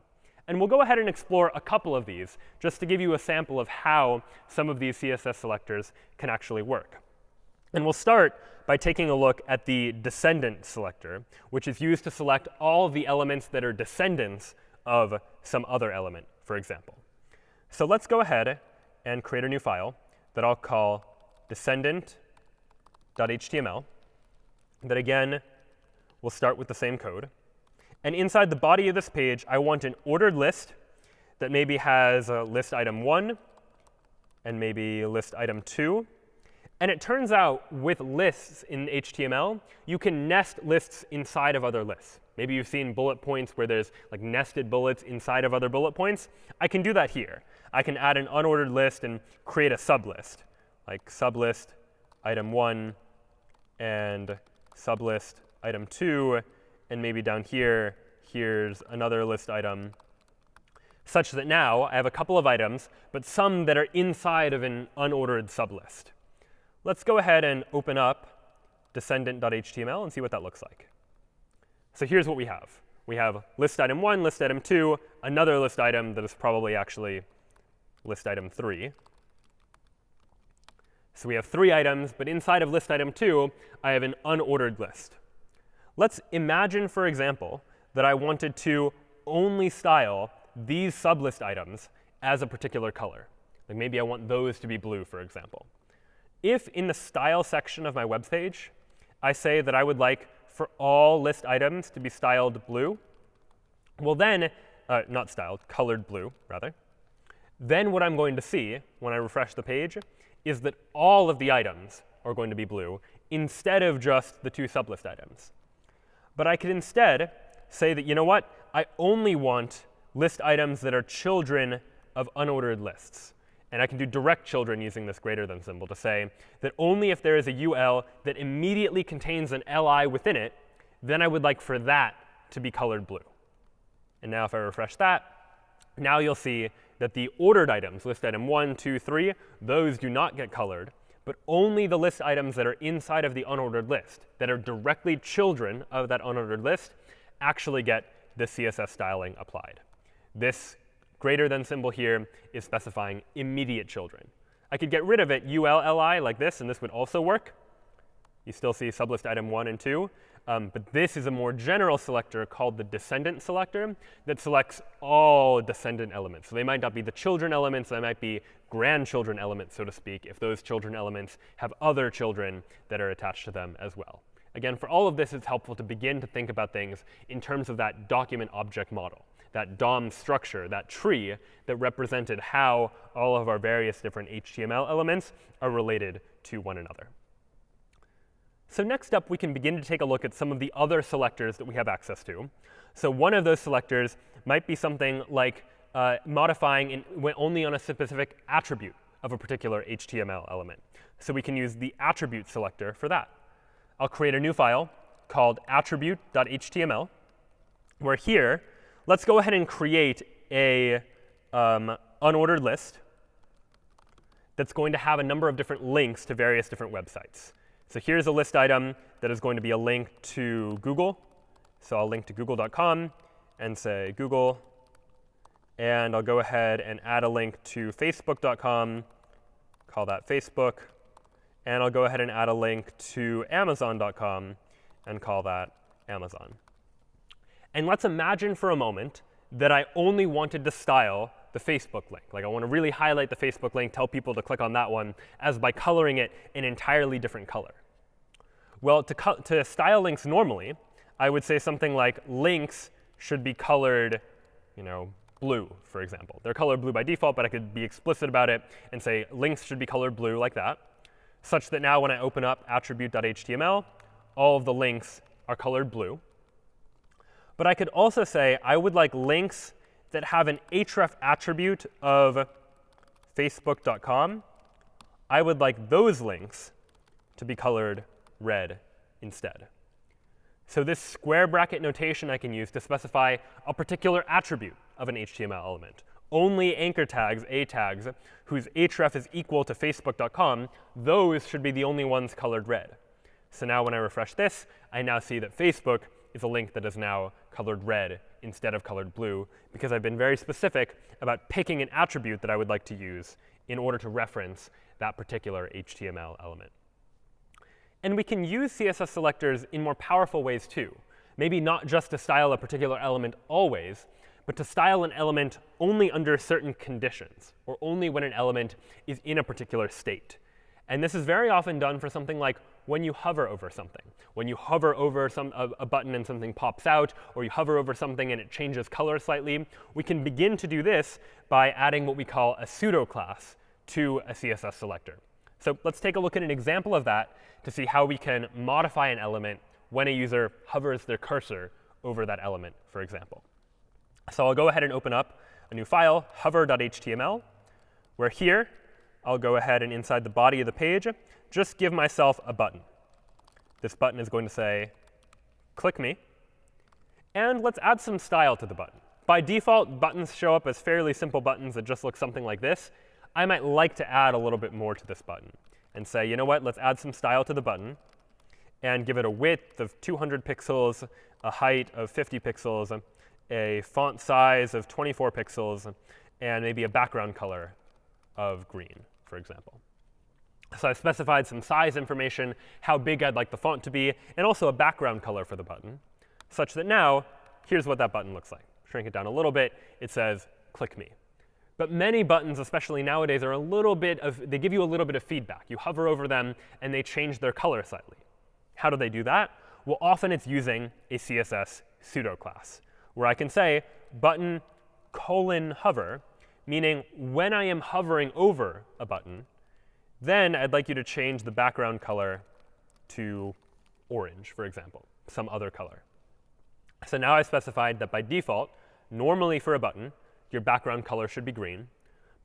And we'll go ahead and explore a couple of these just to give you a sample of how some of these CSS selectors can actually work. And we'll start by taking a look at the descendant selector, which is used to select all the elements that are descendants of some other element, for example. So let's go ahead and create a new file that I'll call descendant.html that, again, will start with the same code. And inside the body of this page, I want an ordered list that maybe has a list item 1 and maybe list item 2. And it turns out with lists in HTML, you can nest lists inside of other lists. Maybe you've seen bullet points where there's like nested bullets inside of other bullet points. I can do that here. I can add an unordered list and create a sublist, like sublist item 1 and sublist item 2 and maybe down here, here's another list item, such that now I have a couple of items, but some that are inside of an unordered sublist. Let's go ahead and open up descendant.html and see what that looks like. So here's what we have. We have list item 1, list item 2, another list item that is probably actually list item 3. So we have three items, but inside of list item 2, I have an unordered list. Let's imagine, for example, that I wanted to only style these sublist items as a particular color. Like maybe I want those to be blue, for example. If in the style section of my web page, I say that I would like for all list items to be styled blue, well then, uh, not styled, colored blue, rather, then what I'm going to see when I refresh the page is that all of the items are going to be blue instead of just the two sublist items. But I could instead say that, you know what? I only want list items that are children of unordered lists. And I can do direct children using this greater than symbol to say that only if there is a UL that immediately contains an LI within it, then I would like for that to be colored blue. And now if I refresh that, now you'll see that the ordered items, list item 1, 2, 3, those do not get colored, but only the list items that are inside of the unordered list, that are directly children of that unordered list, actually get the CSS styling applied. This greater than symbol here is specifying immediate children. I could get rid of it ULLI like this, and this would also work. You still see sublist item 1 and 2. Um, but this is a more general selector called the descendant selector that selects all descendant elements. So they might not be the children elements, they might be grandchildren elements, so to speak, if those children elements have other children that are attached to them as well. Again, for all of this, it's helpful to begin to think about things in terms of that document object model, that DOM structure, that tree that represented how all of our various different HTML elements are related to one another. So next up, we can begin to take a look at some of the other selectors that we have access to. So one of those selectors might be something like uh, modifying in, only on a specific attribute of a particular HTML element. So we can use the attribute selector for that. I'll create a new file called attribute.html, where here, let's go ahead and create a um, unordered list that's going to have a number of different links to various different websites. So here's a list item that is going to be a link to Google. So I'll link to google.com and say Google. And I'll go ahead and add a link to facebook.com, call that Facebook. And I'll go ahead and add a link to amazon.com and call that Amazon. And let's imagine for a moment that I only wanted to style the Facebook link. Like I want to really highlight the Facebook link, tell people to click on that one, as by coloring it an entirely different color. Well, to, to style links normally, I would say something like links should be colored, you know, blue, for example. They're colored blue by default, but I could be explicit about it and say links should be colored blue like that, such that now when I open up attribute.html, all of the links are colored blue. But I could also say I would like links that have an href attribute of facebook.com. I would like those links to be colored red instead. So this square bracket notation I can use to specify a particular attribute of an HTML element. Only anchor tags, A tags, whose href is equal to facebook.com, those should be the only ones colored red. So now when I refresh this, I now see that Facebook is a link that is now colored red instead of colored blue, because I've been very specific about picking an attribute that I would like to use in order to reference that particular HTML element. And we can use CSS selectors in more powerful ways too. Maybe not just to style a particular element always, but to style an element only under certain conditions, or only when an element is in a particular state. And this is very often done for something like when you hover over something. When you hover over some, a, a, button and something pops out, or you hover over something and it changes color slightly, we can begin to do this by adding what we call a pseudo class to a CSS selector. So let's take a look at an example of that to see how we can modify an element when a user hovers their cursor over that element, for example. So I'll go ahead and open up a new file, hover.html, where here I'll go ahead and inside the body of the page, just give myself a button. This button is going to say, click me. And let's add some style to the button. By default, buttons show up as fairly simple buttons that just look something like this. I might like to add a little bit more to this button and say, you know what, let's add some style to the button and give it a width of 200 pixels, a height of 50 pixels, a font size of 24 pixels, and maybe a background color of green, for example. So I've specified some size information, how big I'd like the font to be, and also a background color for the button, such that now here's what that button looks like. Shrink it down a little bit. It says, click me. But many buttons, especially nowadays, are a little bit of, they give you a little bit of feedback. You hover over them, and they change their color slightly. How do they do that? Well, often it's using a CSS pseudo class, where I can say button colon hover, meaning when I am hovering over a button, then I'd like you to change the background color to orange, for example, some other color. So now I specified that by default, normally for a button, your background color should be green.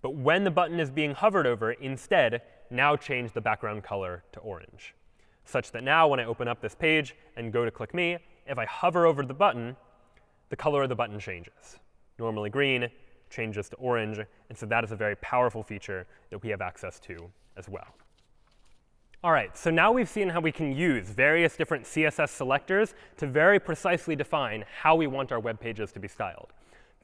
But when the button is being hovered over, instead, now change the background color to orange, such that now when I open up this page and go to click me, if I hover over the button, the color of the button changes. Normally green, changes to orange. And so that is a very powerful feature that we have access to as well. All right, so now we've seen how we can use various different CSS selectors to very precisely define how we want our web pages to be styled.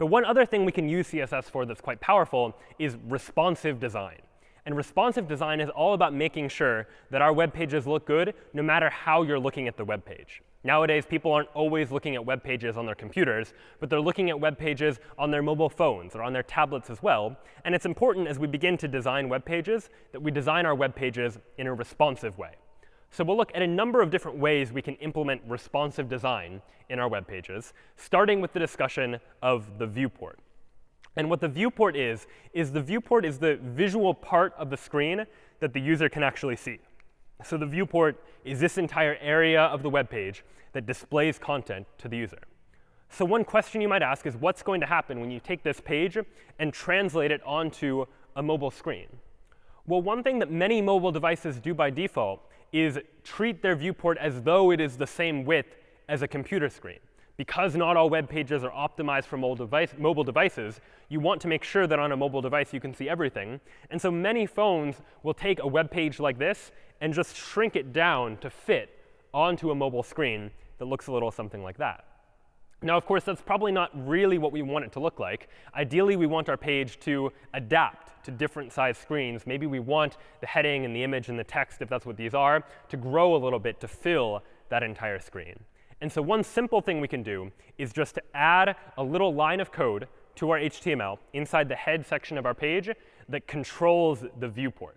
But one other thing we can use CSS for that's quite powerful is responsive design. And responsive design is all about making sure that our web pages look good no matter how you're looking at the web page. Nowadays, people aren't always looking at web pages on their computers, but they're looking at web pages on their mobile phones or on their tablets as well. And it's important as we begin to design web pages that we design our web pages in a responsive way. So we'll look at a number of different ways we can implement responsive design in our web pages, starting with the discussion of the viewport. And what the viewport is, is the viewport is the visual part of the screen that the user can actually see. So the viewport is this entire area of the web page that displays content to the user. So one question you might ask is, what's going to happen when you take this page and translate it onto a mobile screen? Well, one thing that many mobile devices do by default is treat their viewport as though it is the same width as a computer screen because not all web pages are optimized for mobile, device, mobile, devices, you want to make sure that on a mobile device you can see everything. And so many phones will take a web page like this and just shrink it down to fit onto a mobile screen that looks a little something like that. Now, of course, that's probably not really what we want it to look like. Ideally, we want our page to adapt to different size screens. Maybe we want the heading and the image and the text, if that's what these are, to grow a little bit to fill that entire screen. And so one simple thing we can do is just to add a little line of code to our HTML inside the head section of our page that controls the viewport.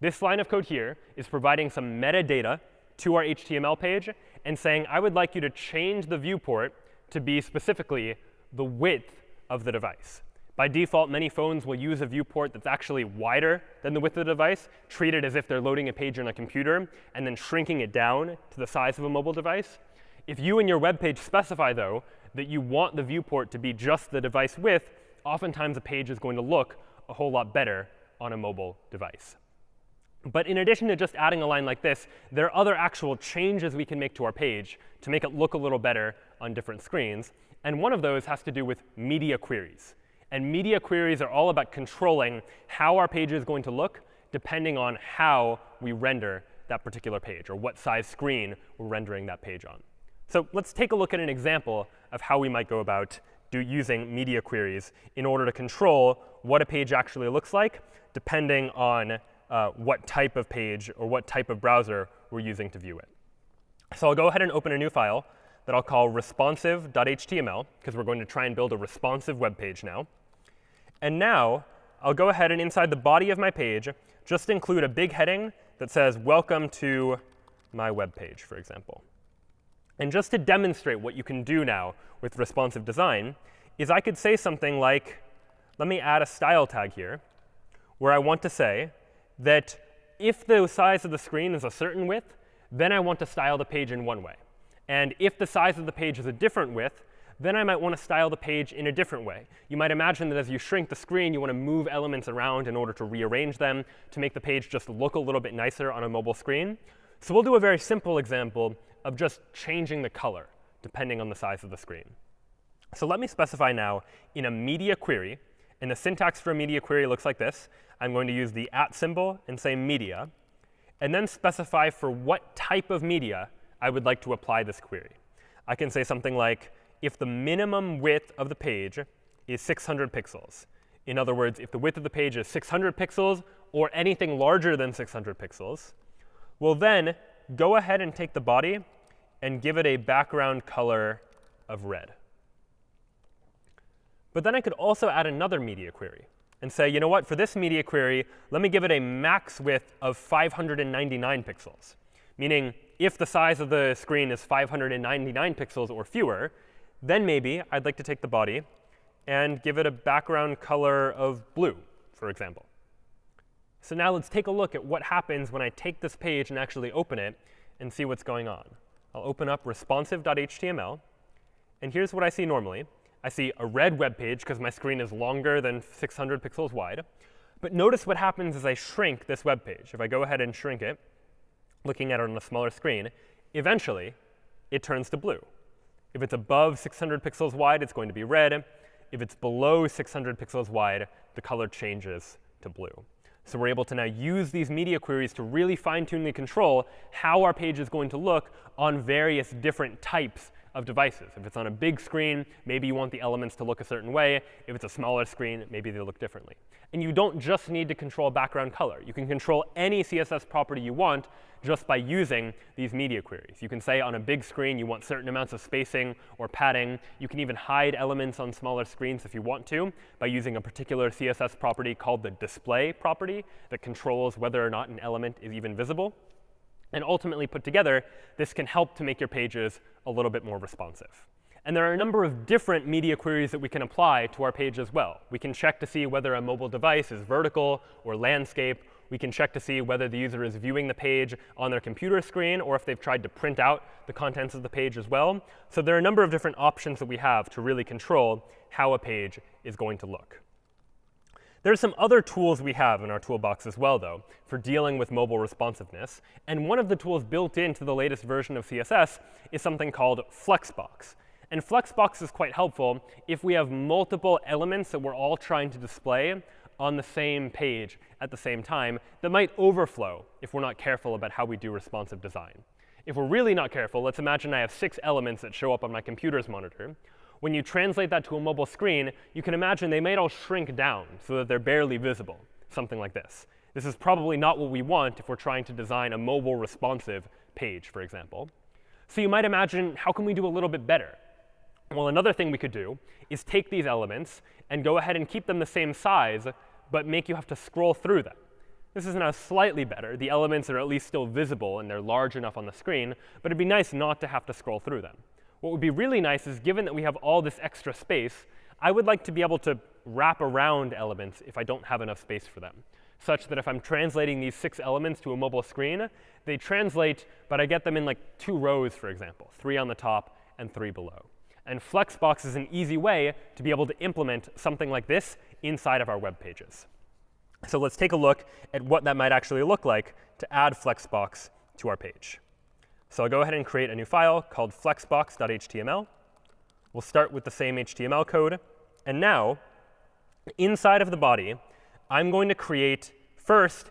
This line of code here is providing some metadata to our HTML page and saying, I would like you to change the viewport to be specifically the width of the device. By default, many phones will use a viewport that's actually wider than the width of the device, treat it as if they're loading a page on a computer, and then shrinking it down to the size of a mobile device. If you and your web page specify, though, that you want the viewport to be just the device width, oftentimes a page is going to look a whole lot better on a mobile device. But in addition to just adding a line like this, there are other actual changes we can make to our page to make it look a little better on different screens. And one of those has to do with media queries. And media queries are all about controlling how our page is going to look depending on how we render that particular page or what size screen we're rendering that page on. So let's take a look at an example of how we might go about do using media queries in order to control what a page actually looks like, depending on uh, what type of page or what type of browser we're using to view it. So I'll go ahead and open a new file that I'll call responsive.html, because we're going to try and build a responsive web page now. And now I'll go ahead and inside the body of my page, just include a big heading that says, welcome to my web page, for example. And just to demonstrate what you can do now with responsive design is I could say something like, let me add a style tag here, where I want to say that if the size of the screen is a certain width, then I want to style the page in one way. And if the size of the page is a different width, then I might want to style the page in a different way. You might imagine that as you shrink the screen, you want to move elements around in order to rearrange them to make the page just look a little bit nicer on a mobile screen. So we'll do a very simple example of just changing the color depending on the size of the screen. So let me specify now in a media query, and the syntax for a media query looks like this. I'm going to use the at symbol and say media, and then specify for what type of media I would like to apply this query. I can say something like, if the minimum width of the page is 600 pixels, in other words, if the width of the page is 600 pixels or anything larger than 600 pixels, well then go ahead and take the body and give it a background color of red. But then I could also add another media query and say, you know what, for this media query, let me give it a max width of 599 pixels, meaning if the size of the screen is 599 pixels or fewer, then maybe I'd like to take the body and give it a background color of blue, for example. So now let's take a look at what happens when I take this page and actually open it and see what's going on. I'll open up responsive.html. And here's what I see normally. I see a red web page because my screen is longer than 600 pixels wide. But notice what happens as I shrink this web page. If I go ahead and shrink it, looking at it on a smaller screen, eventually it turns to blue. If it's above 600 pixels wide, it's going to be red. if it's below 600 pixels wide, the color changes to blue. So we're able to now use these media queries to really fine-tune the control how our page is going to look on various different types of devices. If it's on a big screen, maybe you want the elements to look a certain way. If it's a smaller screen, maybe they look differently. And you don't just need to control background color. You can control any CSS property you want just by using these media queries. You can say on a big screen you want certain amounts of spacing or padding. You can even hide elements on smaller screens if you want to by using a particular CSS property called the display property that controls whether or not an element is even visible. And ultimately put together, this can help to make your pages a little bit more responsive. And there are a number of different media queries that we can apply to our page as well. We can check to see whether a mobile device is vertical or landscape. We can check to see whether the user is viewing the page on their computer screen or if they've tried to print out the contents of the page as well. So there are a number of different options that we have to really control how a page is going to look. There are some other tools we have in our toolbox as well, though, for dealing with mobile responsiveness. And one of the tools built into the latest version of CSS is something called Flexbox. And Flexbox is quite helpful if we have multiple elements that we're all trying to display on the same page at the same time that might overflow if we're not careful about how we do responsive design. If we're really not careful, let's imagine I have six elements that show up on my computer's monitor. When you translate that to a mobile screen, you can imagine they might all shrink down so that they're barely visible, something like this. This is probably not what we want if we're trying to design a mobile responsive page, for example. So you might imagine, how can we do a little bit better? Well, another thing we could do is take these elements and go ahead and keep them the same size, but make you have to scroll through them. This is now slightly better. The elements are at least still visible, and they're large enough on the screen. But it'd be nice not to have to scroll through them. What would be really nice is given that we have all this extra space, I would like to be able to wrap around elements if I don't have enough space for them, such that if I'm translating these six elements to a mobile screen, they translate, but I get them in like two rows, for example, three on the top and three below. And Flexbox is an easy way to be able to implement something like this inside of our web pages. So let's take a look at what that might actually look like to add Flexbox to our page. So I'll go ahead and create a new file called flexbox.html. We'll start with the same HTML code. And now, inside of the body, I'm going to create first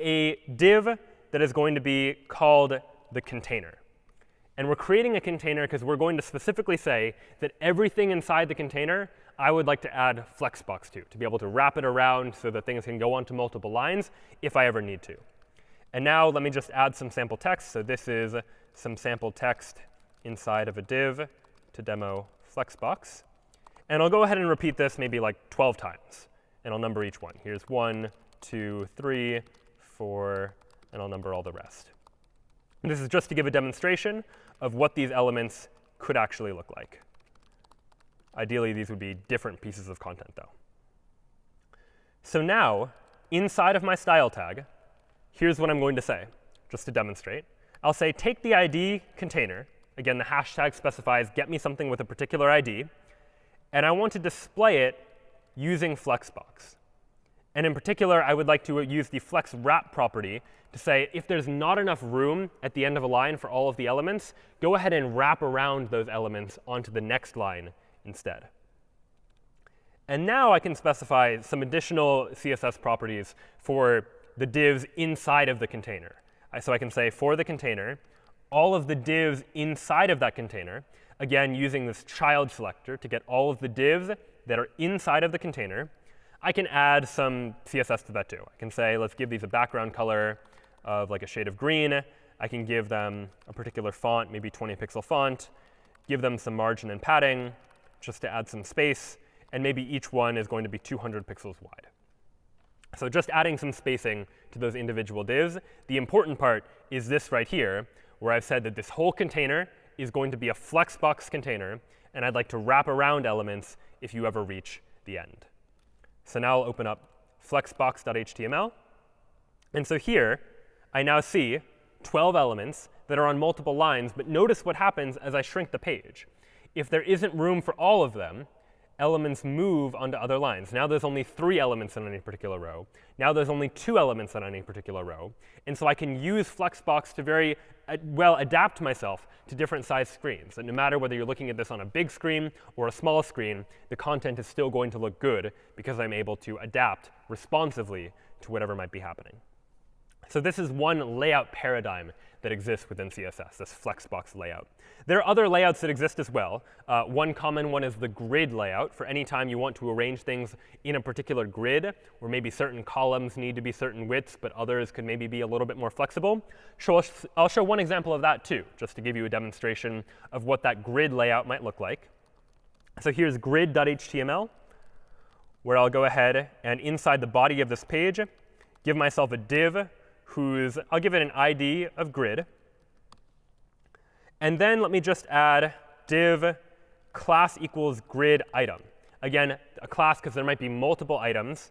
a div that is going to be called the container. And we're creating a container because we're going to specifically say that everything inside the container I would like to add Flexbox to, to be able to wrap it around so that things can go onto multiple lines if I ever need to. And now let me just add some sample text. So this is some sample text inside of a div to demo Flexbox. And I'll go ahead and repeat this maybe like 12 times. And I'll number each one. Here's one, two, three, four, and I'll number all the rest. And this is just to give a demonstration of what these elements could actually look like. Ideally, these would be different pieces of content, though. So now, inside of my style tag, here's what I'm going to say, just to demonstrate. I'll say take the ID container. Again, the hashtag specifies get me something with a particular ID. And I want to display it using Flexbox. And in particular, I would like to use the flex wrap property to say if there's not enough room at the end of a line for all of the elements, go ahead and wrap around those elements onto the next line instead. And now I can specify some additional CSS properties for the divs inside of the container. So I can say for the container, all of the divs inside of that container, again, using this child selector to get all of the divs that are inside of the container, I can add some CSS to that too. I can say, let's give these a background color of like a shade of green. I can give them a particular font, maybe 20 pixel font, give them some margin and padding just to add some space. And maybe each one is going to be 200 pixels wide. So just adding some spacing to those individual divs. The important part is this right here, where I've said that this whole container is going to be a flexbox container. And I'd like to wrap around elements if you ever reach the end. So now I'll open up flexbox.html. And so here, I now see 12 elements that are on multiple lines. But notice what happens as I shrink the page. If there isn't room for all of them, elements move onto other lines. Now there's only three elements in any particular row. Now there's only two elements in any particular row. And so I can use Flexbox to very uh, well adapt myself to different size screens. And no matter whether you're looking at this on a big screen or a small screen, the content is still going to look good because I'm able to adapt responsively to whatever might be happening. So this is one layout paradigm that exists within CSS, this Flexbox layout. There are other layouts that exist as well. Uh, one common one is the grid layout. For any time you want to arrange things in a particular grid, where maybe certain columns need to be certain widths, but others could maybe be a little bit more flexible. So I'll show one example of that too, just to give you a demonstration of what that grid layout might look like. So here's grid.html, where I'll go ahead and inside the body of this page, give myself a div whose, I'll give it an ID of grid. And then let me just add div class equals grid item. Again, a class because there might be multiple items.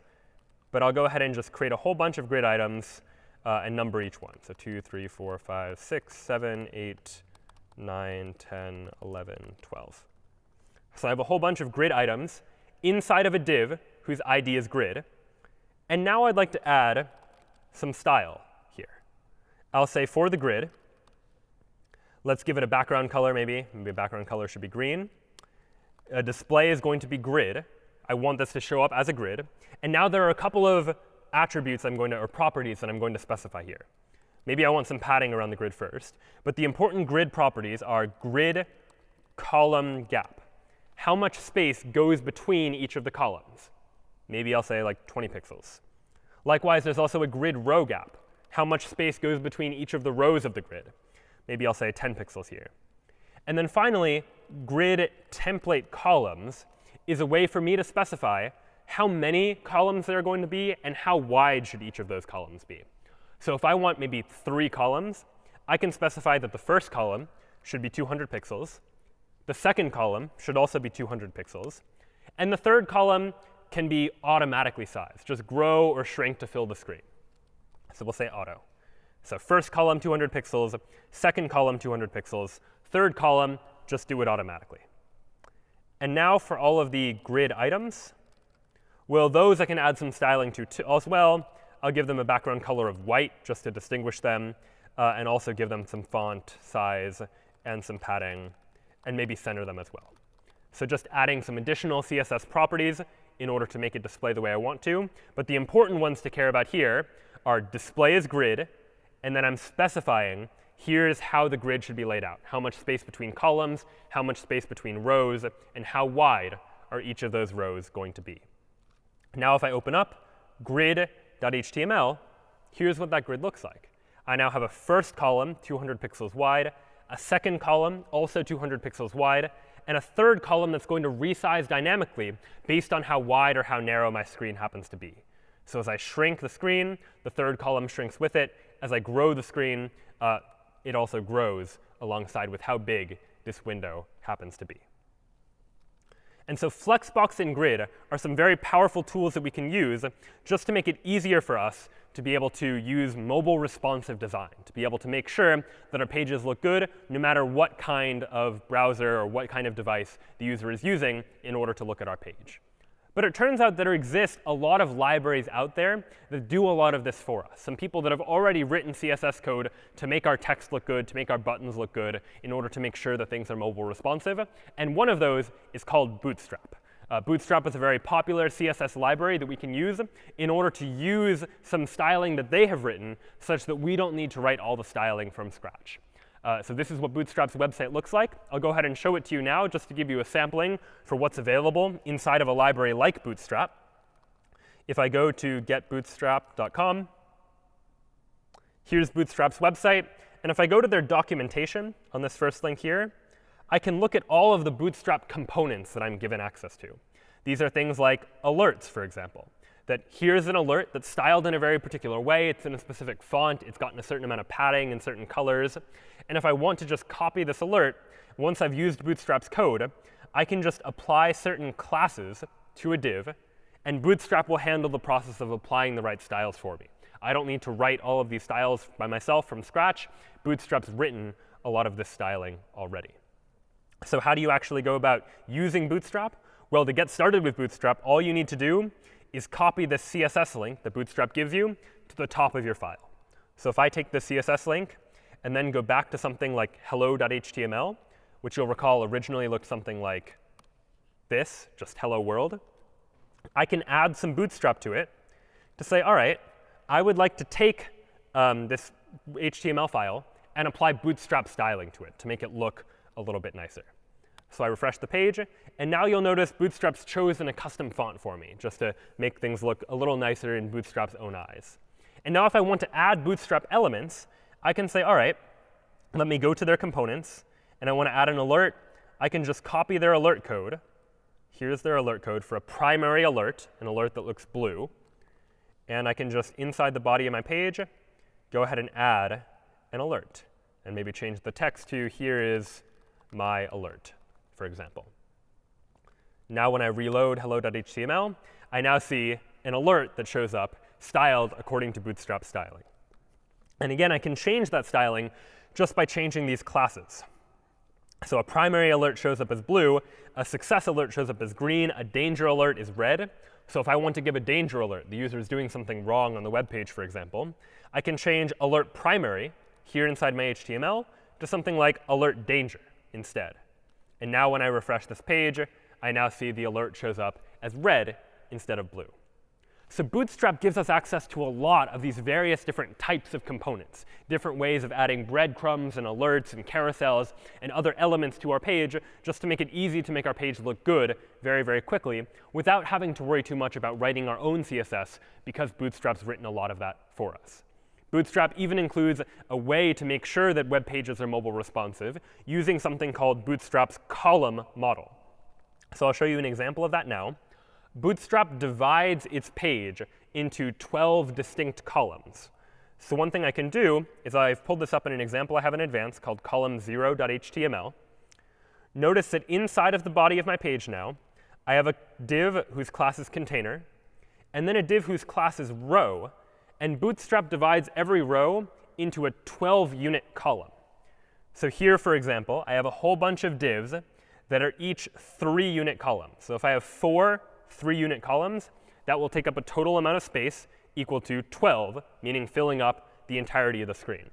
But I'll go ahead and just create a whole bunch of grid items uh, and number each one. So 2, 3, 4, 5, 6, 7, 8, 9, 10, 11, 12. So I have a whole bunch of grid items inside of a div whose ID is grid. And now I'd like to add some style. Here. I'll say for the grid, let's give it a background color maybe. Maybe a background color should be green. A display is going to be grid. I want this to show up as a grid. And now there are a couple of attributes I'm going to, or properties that I'm going to specify here. Maybe I want some padding around the grid first. But the important grid properties are grid column gap. How much space goes between each of the columns? Maybe I'll say like 20 pixels. Likewise, there's also a grid row gap how much space goes between each of the rows of the grid. Maybe I'll say 10 pixels here. And then finally, grid template columns is a way for me to specify how many columns there are going to be and how wide should each of those columns be. So if I want maybe three columns, I can specify that the first column should be 200 pixels. The second column should also be 200 pixels. And the third column can be automatically sized, just grow or shrink to fill the screen. So we'll say auto. So first column, 200 pixels. Second column, 200 pixels. Third column, just do it automatically. And now for all of the grid items, well, those I can add some styling to, as well. I'll give them a background color of white just to distinguish them, uh, and also give them some font size and some padding, and maybe center them as well. So just adding some additional CSS properties in order to make it display the way I want to. But the important ones to care about here are display as grid, and then I'm specifying here's how the grid should be laid out, how much space between columns, how much space between rows, and how wide are each of those rows going to be. Now if I open up grid.html, here's what that grid looks like. I now have a first column 200 pixels wide, a second column also 200 pixels wide, and a third column that's going to resize dynamically based on how wide or how narrow my screen happens to be. So as I shrink the screen, the third column shrinks with it. As I grow the screen, uh, it also grows alongside with how big this window happens to be. And so Flexbox and Grid are some very powerful tools that we can use just to make it easier for us to be able to use mobile responsive design, to be able to make sure that our pages look good no matter what kind of browser or what kind of device the user is using in order to look at our page. But it turns out that there exist a lot of libraries out there that do a lot of this for us. Some people that have already written CSS code to make our text look good, to make our buttons look good, in order to make sure that things are mobile responsive. And one of those is called Bootstrap. Uh, Bootstrap is a very popular CSS library that we can use in order to use some styling that they have written such that we don't need to write all the styling from scratch. Uh, so this is what Bootstrap's website looks like. I'll go ahead and show it to you now just to give you a sampling for what's available inside of a library like Bootstrap. If I go to getbootstrap.com, here's Bootstrap's website. And if I go to their documentation on this first link here, I can look at all of the Bootstrap components that I'm given access to. These are things like alerts, for example that here's an alert that's styled in a very particular way. It's in a specific font. It's gotten a certain amount of padding and certain colors. And if I want to just copy this alert, once I've used Bootstrap's code, I can just apply certain classes to a div, and Bootstrap will handle the process of applying the right styles for me. I don't need to write all of these styles by myself from scratch. Bootstrap's written a lot of this styling already. So how do you actually go about using Bootstrap? Well, to get started with Bootstrap, all you need to do is copy the CSS link that Bootstrap gives you to the top of your file. So if I take the CSS link and then go back to something like hello.html, which you'll recall originally looked something like this, just hello world, I can add some Bootstrap to it to say, all right, I would like to take um, this HTML file and apply Bootstrap styling to it to make it look a little bit nicer. So I refresh the page, and now you'll notice Bootstrap's chosen a custom font for me, just to make things look a little nicer in Bootstrap's own eyes. And now if I want to add Bootstrap elements, I can say, all right, let me go to their components, and I want to add an alert. I can just copy their alert code. Here's their alert code for a primary alert, an alert that looks blue. And I can just, inside the body of my page, go ahead and add an alert. And maybe change the text to, here is my alert, for example. Now when I reload hello.html, I now see an alert that shows up styled according to Bootstrap styling. And again, I can change that styling just by changing these classes. So a primary alert shows up as blue, a success alert shows up as green, a danger alert is red. So if I want to give a danger alert, the user is doing something wrong on the web page, for example, I can change alert primary here inside my HTML to something like alert danger instead. And now when I refresh this page, I now see the alert shows up as red instead of blue. So Bootstrap gives us access to a lot of these various different types of components, different ways of adding breadcrumbs and alerts and carousels and other elements to our page just to make it easy to make our page look good very, very quickly without having to worry too much about writing our own CSS because Bootstrap's written a lot of that for us. Bootstrap even includes a way to make sure that web pages are mobile responsive using something called Bootstrap's column model. So I'll show you an example of that now. Bootstrap divides its page into 12 distinct columns. So one thing I can do is I've pulled this up in an example I have in advance called column0.html. Notice that inside of the body of my page now, I have a div whose class is container, and then a div whose class is row. And Bootstrap divides every row into a 12-unit column. So here, for example, I have a whole bunch of divs that are each three-unit columns. So if I have four three-unit columns, that will take up a total amount of space equal to 12, meaning filling up the entirety of the screen.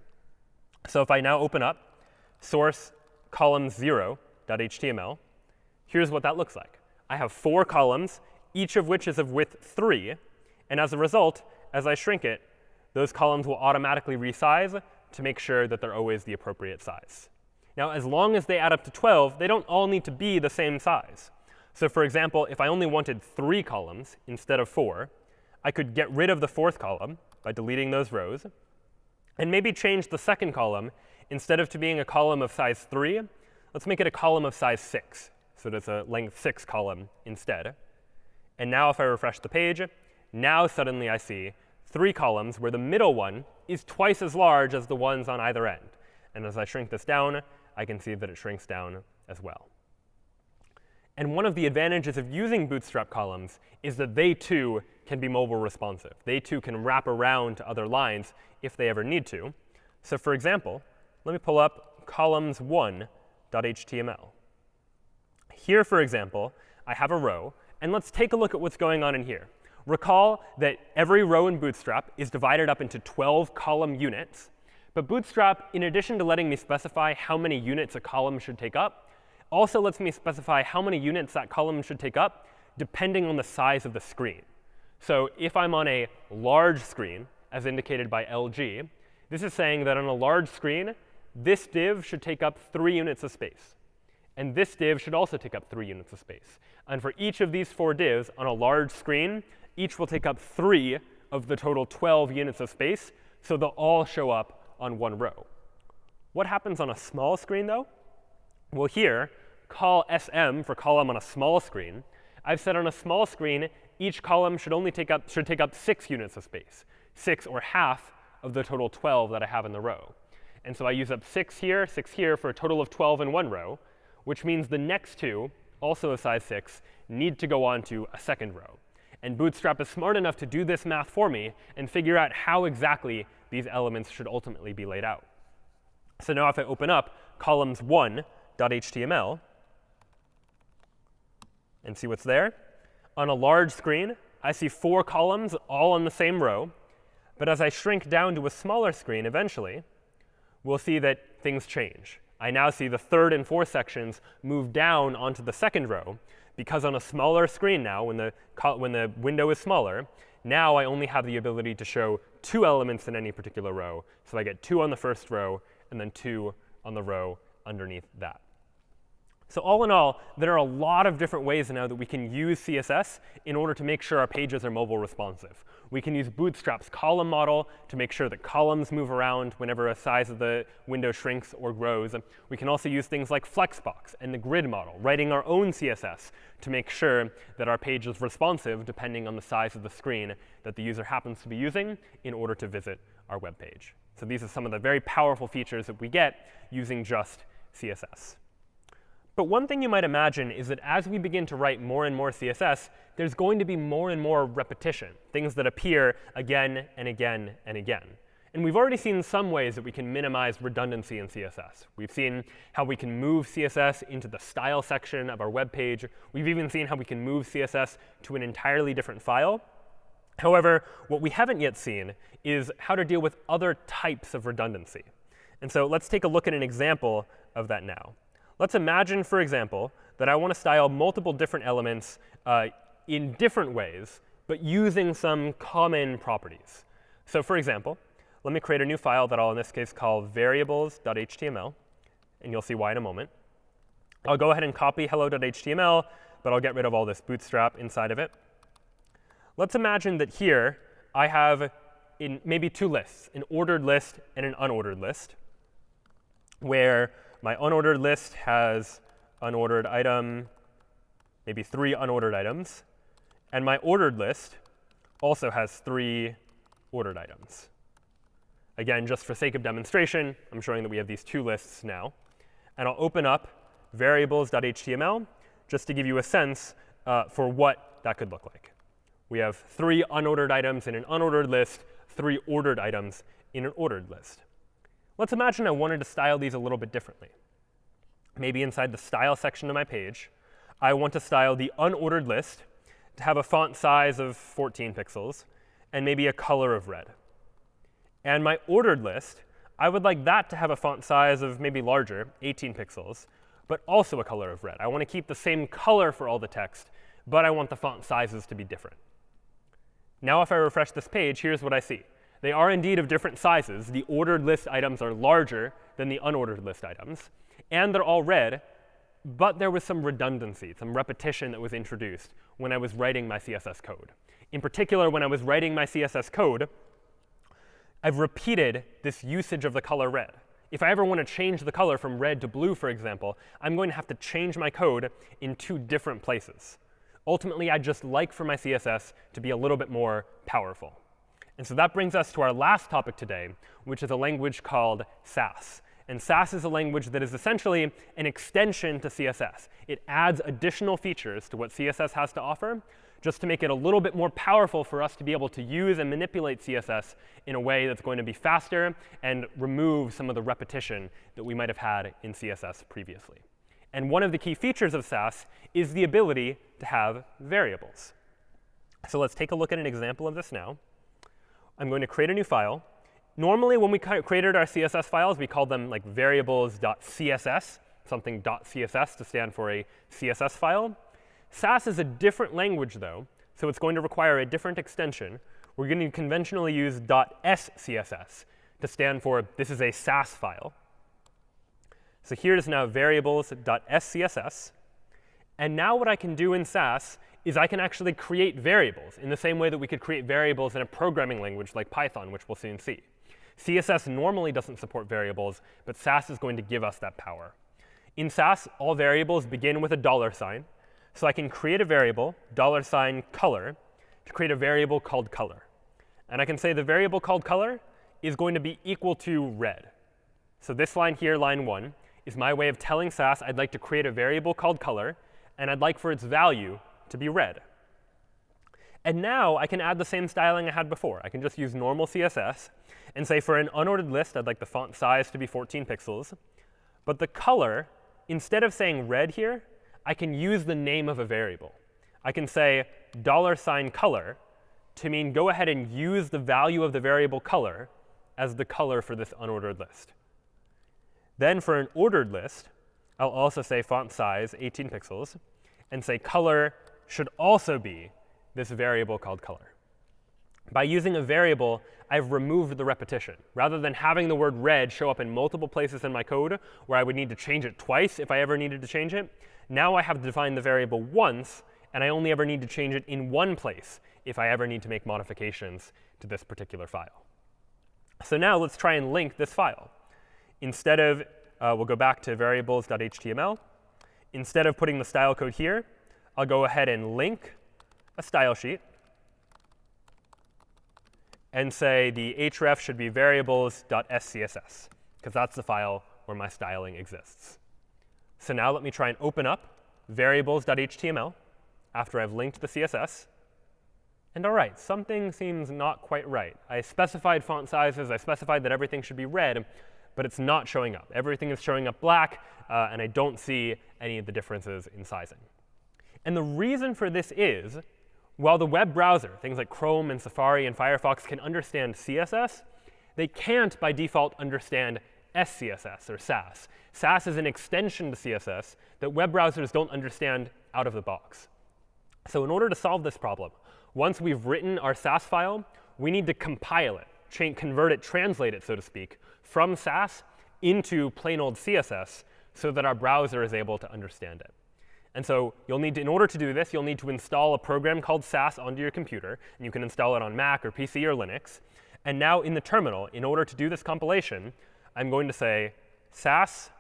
So if I now open up source column 0.html, here's what that looks like. I have four columns, each of which is of width 3. And as a result, as I shrink it, those columns will automatically resize to make sure that they're always the appropriate size. Now, as long as they add up to 12, they don't all need to be the same size. So for example, if I only wanted three columns instead of four, I could get rid of the fourth column by deleting those rows, and maybe change the second column. Instead of to being a column of size 3, let's make it a column of size 6. So it's a length 6 column instead. And now if I refresh the page, now suddenly I see three columns where the middle one is twice as large as the ones on either end. And as I shrink this down, I can see that it shrinks down as well. And one of the advantages of using Bootstrap columns is that they too can be mobile responsive. They too can wrap around to other lines if they ever need to. So for example, let me pull up columns1.html. Here, for example, I have a row. And let's take a look at what's going on in here. Recall that every row in Bootstrap is divided up into 12 column units. But Bootstrap, in addition to letting me specify how many units a column should take up, also lets me specify how many units that column should take up depending on the size of the screen. So if I'm on a large screen, as indicated by LG, this is saying that on a large screen, this div should take up 3 units of space. And this div should also take up 3 units of space. And for each of these four divs on a large screen, each will take up 3 of the total 12 units of space, so they'll all show up on one row. What happens on a small screen, though? Well, here, col sm for column on a small screen. I've said on a small screen, each column should only take up, should take up 6 units of space, 6 or half of the total 12 that I have in the row. And so I use up 6 here, 6 here for a total of 12 in one row, which means the next two, also of size 6, need to go on to a second row. And Bootstrap is smart enough to do this math for me and figure out how exactly these elements should ultimately be laid out. So now if I open up columns 1 .html. and see what's there. On a large screen, I see four columns all on the same row. But as I shrink down to a smaller screen eventually, we'll see that things change. I now see the third and fourth sections move down onto the second row, because on a smaller screen now, when the, when the window is smaller, now I only have the ability to show two elements in any particular row. So I get two on the first row and then two on the row underneath that. So all in all, there are a lot of different ways now that we can use CSS in order to make sure our pages are mobile responsive. We can use Bootstrap's column model to make sure that columns move around whenever a size of the window shrinks or grows. We can also use things like Flexbox and the grid model, writing our own CSS to make sure that our page is responsive depending on the size of the screen that the user happens to be using in order to visit our web page. So these are some of the very powerful features that we get using just CSS. But one thing you might imagine is that as we begin to write more and more CSS, there's going to be more and more repetition, things that appear again and again and again. And we've already seen some ways that we can minimize redundancy in CSS. We've seen how we can move CSS into the style section of our web page. We've even seen how we can move CSS to an entirely different file. However, what we haven't yet seen is how to deal with other types of redundancy. And so let's take a look at an example of that now. Let's imagine, for example, that I want to style multiple different elements uh, in different ways, but using some common properties. So for example, let me create a new file that I'll, in this case, call variables.html. And you'll see why in a moment. I'll go ahead and copy hello.html, but I'll get rid of all this bootstrap inside of it. Let's imagine that here I have in maybe two lists, an ordered list and an unordered list, where my unordered list has unordered item, maybe three unordered items. And my ordered list also has three ordered items. Again, just for sake of demonstration, I'm showing that we have these two lists now. And I'll open up variables.html just to give you a sense uh, for what that could look like. We have three unordered items in an unordered list, three ordered items in an ordered list. Let's imagine I wanted to style these a little bit differently. Maybe inside the style section of my page, I want to style the unordered list to have a font size of 14 pixels and maybe a color of red. And my ordered list, I would like that to have a font size of maybe larger, 18 pixels, but also a color of red. I want to keep the same color for all the text, but I want the font sizes to be different. Now if I refresh this page, here's what I see. They are indeed of different sizes. The ordered list items are larger than the unordered list items. And they're all red. But there was some redundancy, some repetition that was introduced when I was writing my CSS code. In particular, when I was writing my CSS code, I've repeated this usage of the color red. If I ever want to change the color from red to blue, for example, I'm going to have to change my code in two different places. Ultimately, I'd just like for my CSS to be a little bit more powerful. And so that brings us to our last topic today, which is a language called Sass. And Sass is a language that is essentially an extension to CSS. It adds additional features to what CSS has to offer, just to make it a little bit more powerful for us to be able to use and manipulate CSS in a way that's going to be faster and remove some of the repetition that we might have had in CSS previously. And one of the key features of Sass is the ability to have variables. So let's take a look at an example of this now. I'm going to create a new file. Normally, when we created our CSS files, we called them like variables.css, something .css to stand for a CSS file. Sass is a different language, though, so it's going to require a different extension. We're going to conventionally use .scss to stand for this is a Sass file. So here is now variables.scss. And now what I can do in Sass is I can actually create variables in the same way that we could create variables in a programming language like Python, which we'll soon see. CSS normally doesn't support variables, but Sass is going to give us that power. In Sass, all variables begin with a dollar sign. So I can create a variable, dollar sign color, to create a variable called color. And I can say the variable called color is going to be equal to red. So this line here, line 1, is my way of telling Sass I'd like to create a variable called color, and I'd like for its value to be red. And now I can add the same styling I had before. I can just use normal CSS and say for an unordered list, I'd like the font size to be 14 pixels. But the color, instead of saying red here, I can use the name of a variable. I can say dollar sign color to mean go ahead and use the value of the variable color as the color for this unordered list. Then for an ordered list, I'll also say font size 18 pixels and say color should also be this variable called color. By using a variable, I've removed the repetition. Rather than having the word red show up in multiple places in my code where I would need to change it twice if I ever needed to change it, now I have defined the variable once, and I only ever need to change it in one place if I ever need to make modifications to this particular file. So now let's try and link this file. Instead of, uh, we'll go back to variables.html. Instead of putting the style code here, I'll go ahead and link a style sheet and say the href should be variables.scss, because that's the file where my styling exists. So now let me try and open up variables.html after I've linked the CSS. And all right, something seems not quite right. I specified font sizes. I specified that everything should be red, but it's not showing up. Everything is showing up black, uh, and I don't see any of the differences in sizing. And the reason for this is while the web browser, things like Chrome and Safari and Firefox, can understand CSS, they can't, by default, understand SCSS or Sass. Sass is an extension to CSS that web browsers don't understand out of the box. So in order to solve this problem, once we've written our Sass file, we need to compile it, convert it, translate it, so to speak, from Sass into plain old CSS so that our browser is able to understand it. And so you'll need to, in order to do this, you'll need to install a program called Sass onto your computer. And you can install it on Mac or PC or Linux. And now in the terminal, in order to do this compilation, I'm going to say sass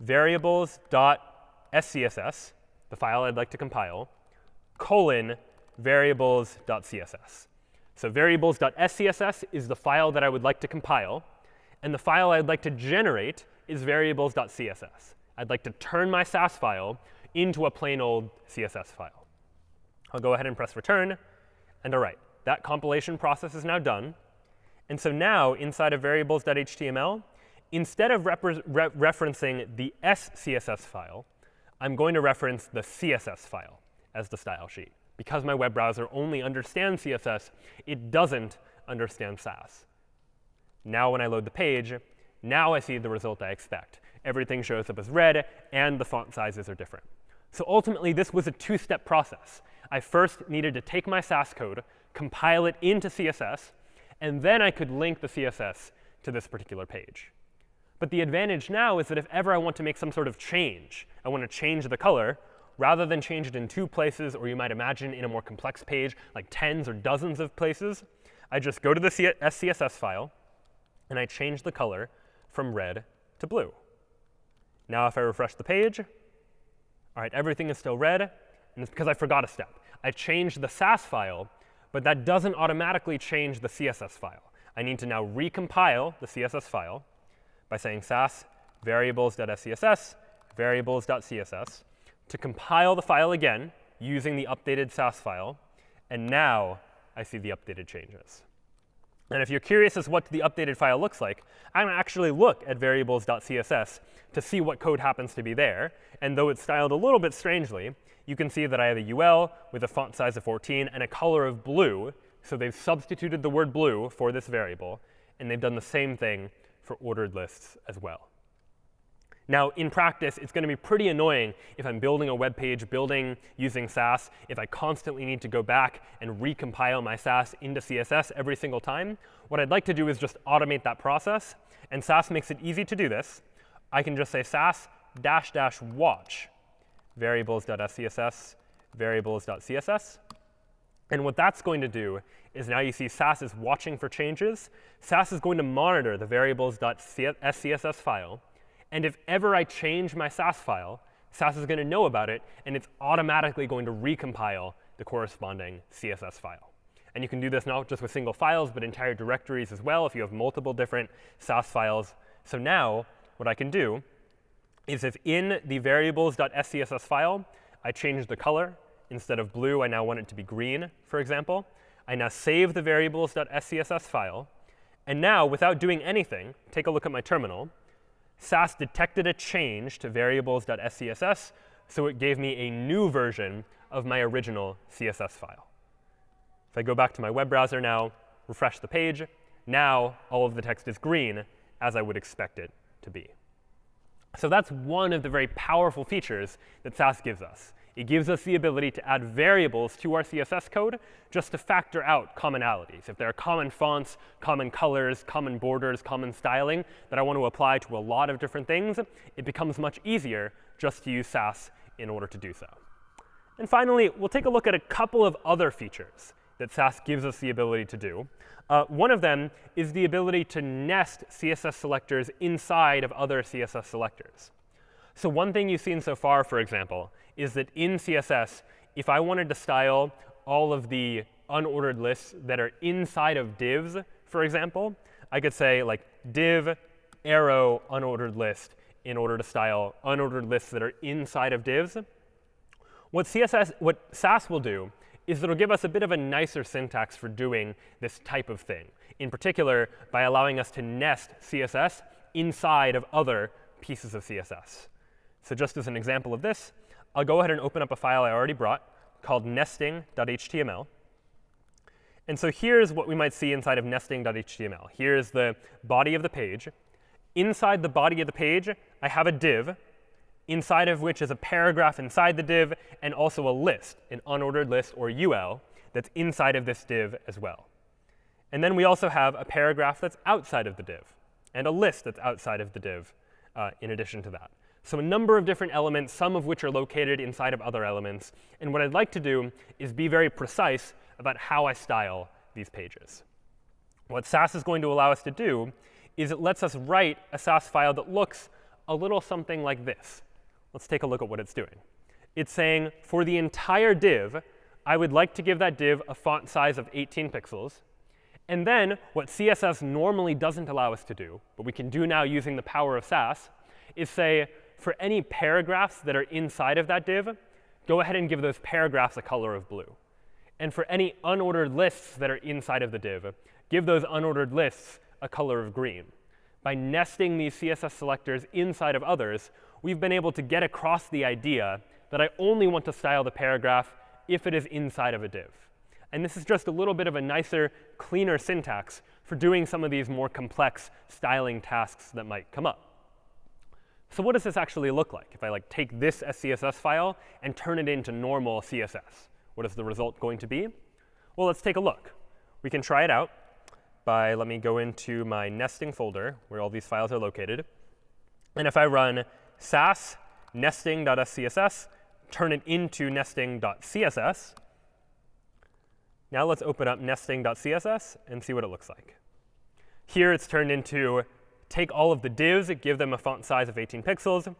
variables.scss, the file I'd like to compile, colon variables.css. So variables.scss is the file that I would like to compile. And the file I'd like to generate is variables.css. I'd like to turn my Sass file into a plain old CSS file. I'll go ahead and press return. And all right, that compilation process is now done. And so now, inside of variables.html, instead of re referencing the SCSS file, I'm going to reference the CSS file as the style sheet. Because my web browser only understands CSS, it doesn't understand Sass. Now when I load the page, now I see the result I expect. Everything shows up as red, and the font sizes are different. So ultimately, this was a two-step process. I first needed to take my Sass code, compile it into CSS, and then I could link the CSS to this particular page. But the advantage now is that if ever I want to make some sort of change, I want to change the color, rather than change it in two places, or you might imagine in a more complex page, like tens or dozens of places, I just go to the SCSS file, and I change the color from red to blue. Now if I refresh the page, all right, everything is still red, and it's because I forgot a step. I changed the Sass file, but that doesn't automatically change the CSS file. I need to now recompile the CSS file by saying sass variables.scss variables.css to compile the file again using the updated Sass file. And now I see the updated changes. And if you're curious as what the updated file looks like, I'm going to actually look at variables.css to see what code happens to be there. And though it's styled a little bit strangely, you can see that I have a UL with a font size of 14 and a color of blue. So they've substituted the word blue for this variable. And they've done the same thing for ordered lists as well. Now, in practice, it's going to be pretty annoying if I'm building a web page, building using Sass, if I constantly need to go back and recompile my Sass into CSS every single time. What I'd like to do is just automate that process. And Sass makes it easy to do this. I can just say sass dash dash watch variables.scss variables.css. And what that's going to do is now you see Sass is watching for changes. Sass is going to monitor the variables.scss file and if ever I change my Sass file, Sass is going to know about it, and it's automatically going to recompile the corresponding CSS file. And you can do this not just with single files, but entire directories as well if you have multiple different Sass files. So now what I can do is if in the variables.scss file, I change the color. Instead of blue, I now want it to be green, for example. I now save the variables.scss file. And now, without doing anything, take a look at my terminal. Sass detected a change to variables.scss, so it gave me a new version of my original CSS file. If I go back to my web browser now, refresh the page, now all of the text is green, as I would expect it to be. So that's one of the very powerful features that Sass gives us. It gives us the ability to add variables to our CSS code just to factor out commonalities. If there are common fonts, common colors, common borders, common styling that I want to apply to a lot of different things, it becomes much easier just to use Sass in order to do so. And finally, we'll take a look at a couple of other features that Sass gives us the ability to do. Uh, one of them is the ability to nest CSS selectors inside of other CSS selectors. So one thing you've seen so far, for example, is that in CSS, if I wanted to style all of the unordered lists that are inside of divs, for example, I could say like div arrow unordered list in order to style unordered lists that are inside of divs. What CSS, what Sass will do is it'll give us a bit of a nicer syntax for doing this type of thing, in particular by allowing us to nest CSS inside of other pieces of CSS. So just as an example of this, I'll go ahead and open up a file I already brought called nesting.html. And so here's what we might see inside of nesting.html. Here's the body of the page. Inside the body of the page, I have a div, inside of which is a paragraph inside the div, and also a list, an unordered list, or UL, that's inside of this div as well. And then we also have a paragraph that's outside of the div, and a list that's outside of the div uh, in addition to that. So a number of different elements, some of which are located inside of other elements. And what I'd like to do is be very precise about how I style these pages. What Sass is going to allow us to do is it lets us write a Sass file that looks a little something like this. Let's take a look at what it's doing. It's saying, for the entire div, I would like to give that div a font size of 18 pixels. And then what CSS normally doesn't allow us to do, but we can do now using the power of Sass, is say, for any paragraphs that are inside of that div, go ahead and give those paragraphs a color of blue. And for any unordered lists that are inside of the div, give those unordered lists a color of green. By nesting these CSS selectors inside of others, we've been able to get across the idea that I only want to style the paragraph if it is inside of a div. And this is just a little bit of a nicer, cleaner syntax for doing some of these more complex styling tasks that might come up. So what does this actually look like if I like take this SCSS file and turn it into normal CSS? What is the result going to be? Well, let's take a look. We can try it out by, let me go into my nesting folder where all these files are located. And if I run sass nesting.scss, turn it into nesting.css, now let's open up nesting.css and see what it looks like. Here it's turned into take all of the divs, give them a font size of 18 pixels,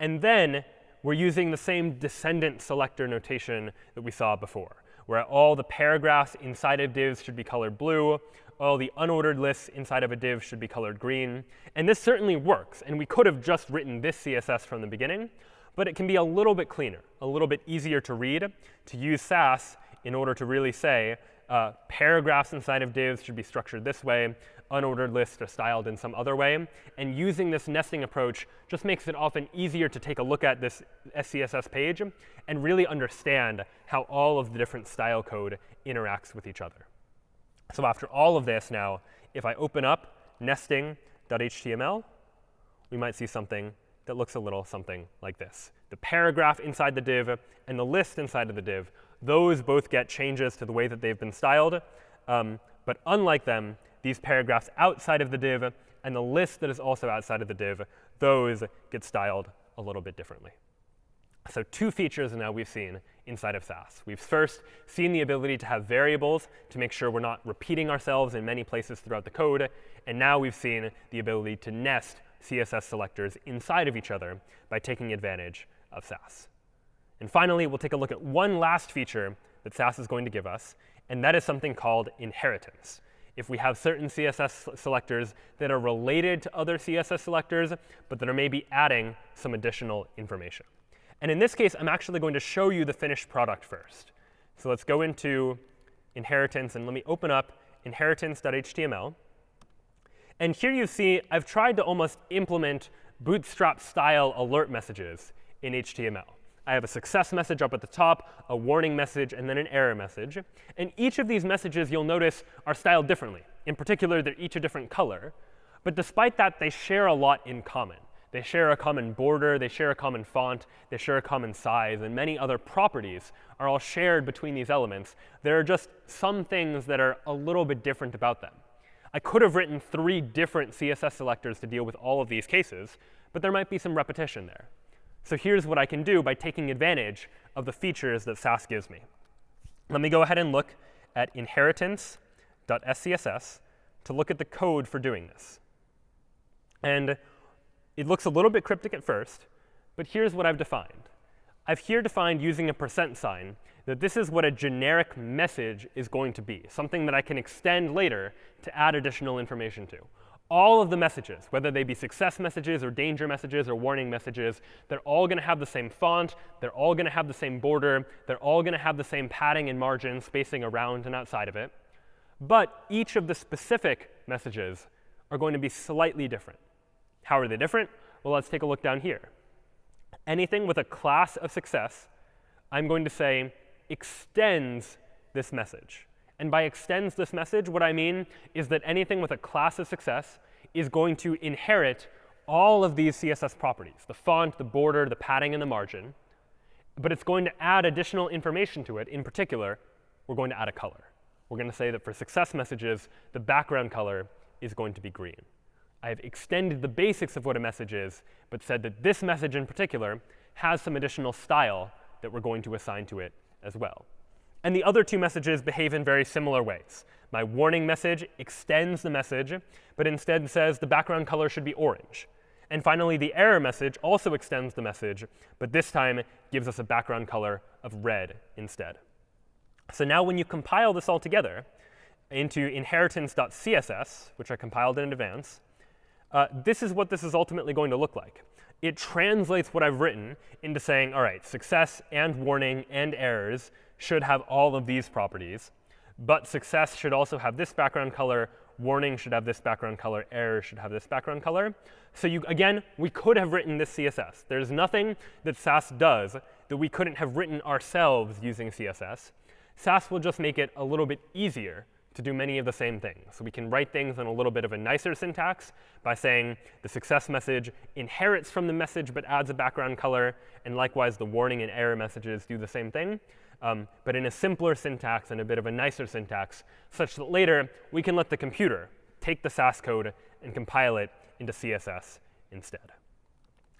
and then we're using the same descendant selector notation that we saw before, where all the paragraphs inside of divs should be colored blue, all the unordered lists inside of a div should be colored green. And this certainly works. And we could have just written this CSS from the beginning. But it can be a little bit cleaner, a little bit easier to read, to use Sass in order to really say uh, paragraphs inside of divs should be structured this way, unordered lists are styled in some other way. And using this nesting approach just makes it often easier to take a look at this SCSS page and really understand how all of the different style code interacts with each other. So after all of this now, if I open up nesting.html, we might see something that looks a little something like this. The paragraph inside the div and the list inside of the div, those both get changes to the way that they've been styled. Um, but unlike them, these paragraphs outside of the div and the list that is also outside of the div, those get styled a little bit differently. So two features now we've seen inside of Sass. We've first seen the ability to have variables to make sure we're not repeating ourselves in many places throughout the code. And now we've seen the ability to nest CSS selectors inside of each other by taking advantage of Sass. And finally, we'll take a look at one last feature that Sass is going to give us, and that is something called inheritance if we have certain CSS selectors that are related to other CSS selectors, but that are maybe adding some additional information. And in this case, I'm actually going to show you the finished product first. So let's go into inheritance, and let me open up inheritance.html. And here you see I've tried to almost implement bootstrap style alert messages in HTML. I have a success message up at the top, a warning message, and then an error message. And each of these messages, you'll notice, are styled differently. In particular, they're each a different color. But despite that, they share a lot in common. They share a common border, they share a common font, they share a common size, and many other properties are all shared between these elements. There are just some things that are a little bit different about them. I could have written three different CSS selectors to deal with all of these cases, but there might be some repetition there. So here's what I can do by taking advantage of the features that Sass gives me. Let me go ahead and look at inheritance.scss to look at the code for doing this. And it looks a little bit cryptic at first, but here's what I've defined. I've here defined using a percent sign that this is what a generic message is going to be, something that I can extend later to add additional information to all of the messages, whether they be success messages or danger messages or warning messages, they're all going to have the same font. They're all going to have the same border. They're all going to have the same padding and margin spacing around and outside of it. But each of the specific messages are going to be slightly different. How are they different? Well, let's take a look down here. Anything with a class of success, I'm going to say extends this message. And by extends this message, what I mean is that anything with a class of success is going to inherit all of these CSS properties, the font, the border, the padding, and the margin. But it's going to add additional information to it. In particular, we're going to add a color. We're going to say that for success messages, the background color is going to be green. I've extended the basics of what a message is, but said that this message in particular has some additional style that we're going to assign to it as well. And the other two messages behave in very similar ways. My warning message extends the message, but instead says the background color should be orange. And finally, the error message also extends the message, but this time gives us a background color of red instead. So now when you compile this all together into inheritance.css, which I compiled in advance, uh, this is what this is ultimately going to look like. It translates what I've written into saying, all right, success and warning and errors should have all of these properties. But success should also have this background color. Warning should have this background color. Error should have this background color. So you, again, we could have written this CSS. There's nothing that Sass does that we couldn't have written ourselves using CSS. Sass will just make it a little bit easier to do many of the same things. So we can write things in a little bit of a nicer syntax by saying the success message inherits from the message but adds a background color. And likewise, the warning and error messages do the same thing um, but in a simpler syntax and a bit of a nicer syntax, such that later we can let the computer take the Sass code and compile it into CSS instead.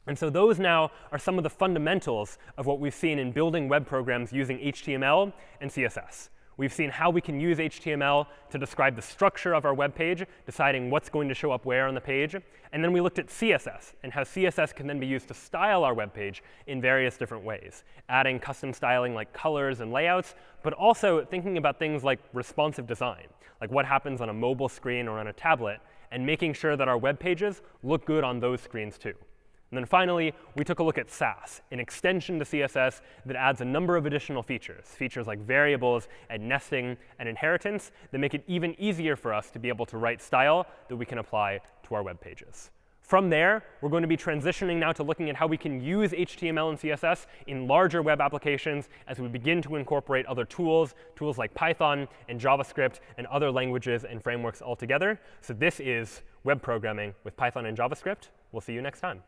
And so those now are some of the fundamentals of what we've seen in building web programs using HTML and CSS. We've seen how we can use HTML to describe the structure of our web page, deciding what's going to show up where on the page. And then we looked at CSS and how CSS can then be used to style our web page in various different ways, adding custom styling like colors and layouts, but also thinking about things like responsive design, like what happens on a mobile screen or on a tablet, and making sure that our web pages look good on those screens too. And then finally, we took a look at Sass, an extension to CSS that adds a number of additional features, features like variables and nesting and inheritance that make it even easier for us to be able to write style that we can apply to our web pages. From there, we're going to be transitioning now to looking at how we can use HTML and CSS in larger web applications as we begin to incorporate other tools, tools like Python and JavaScript and other languages and frameworks altogether. So this is web programming with Python and JavaScript. We'll see you next time.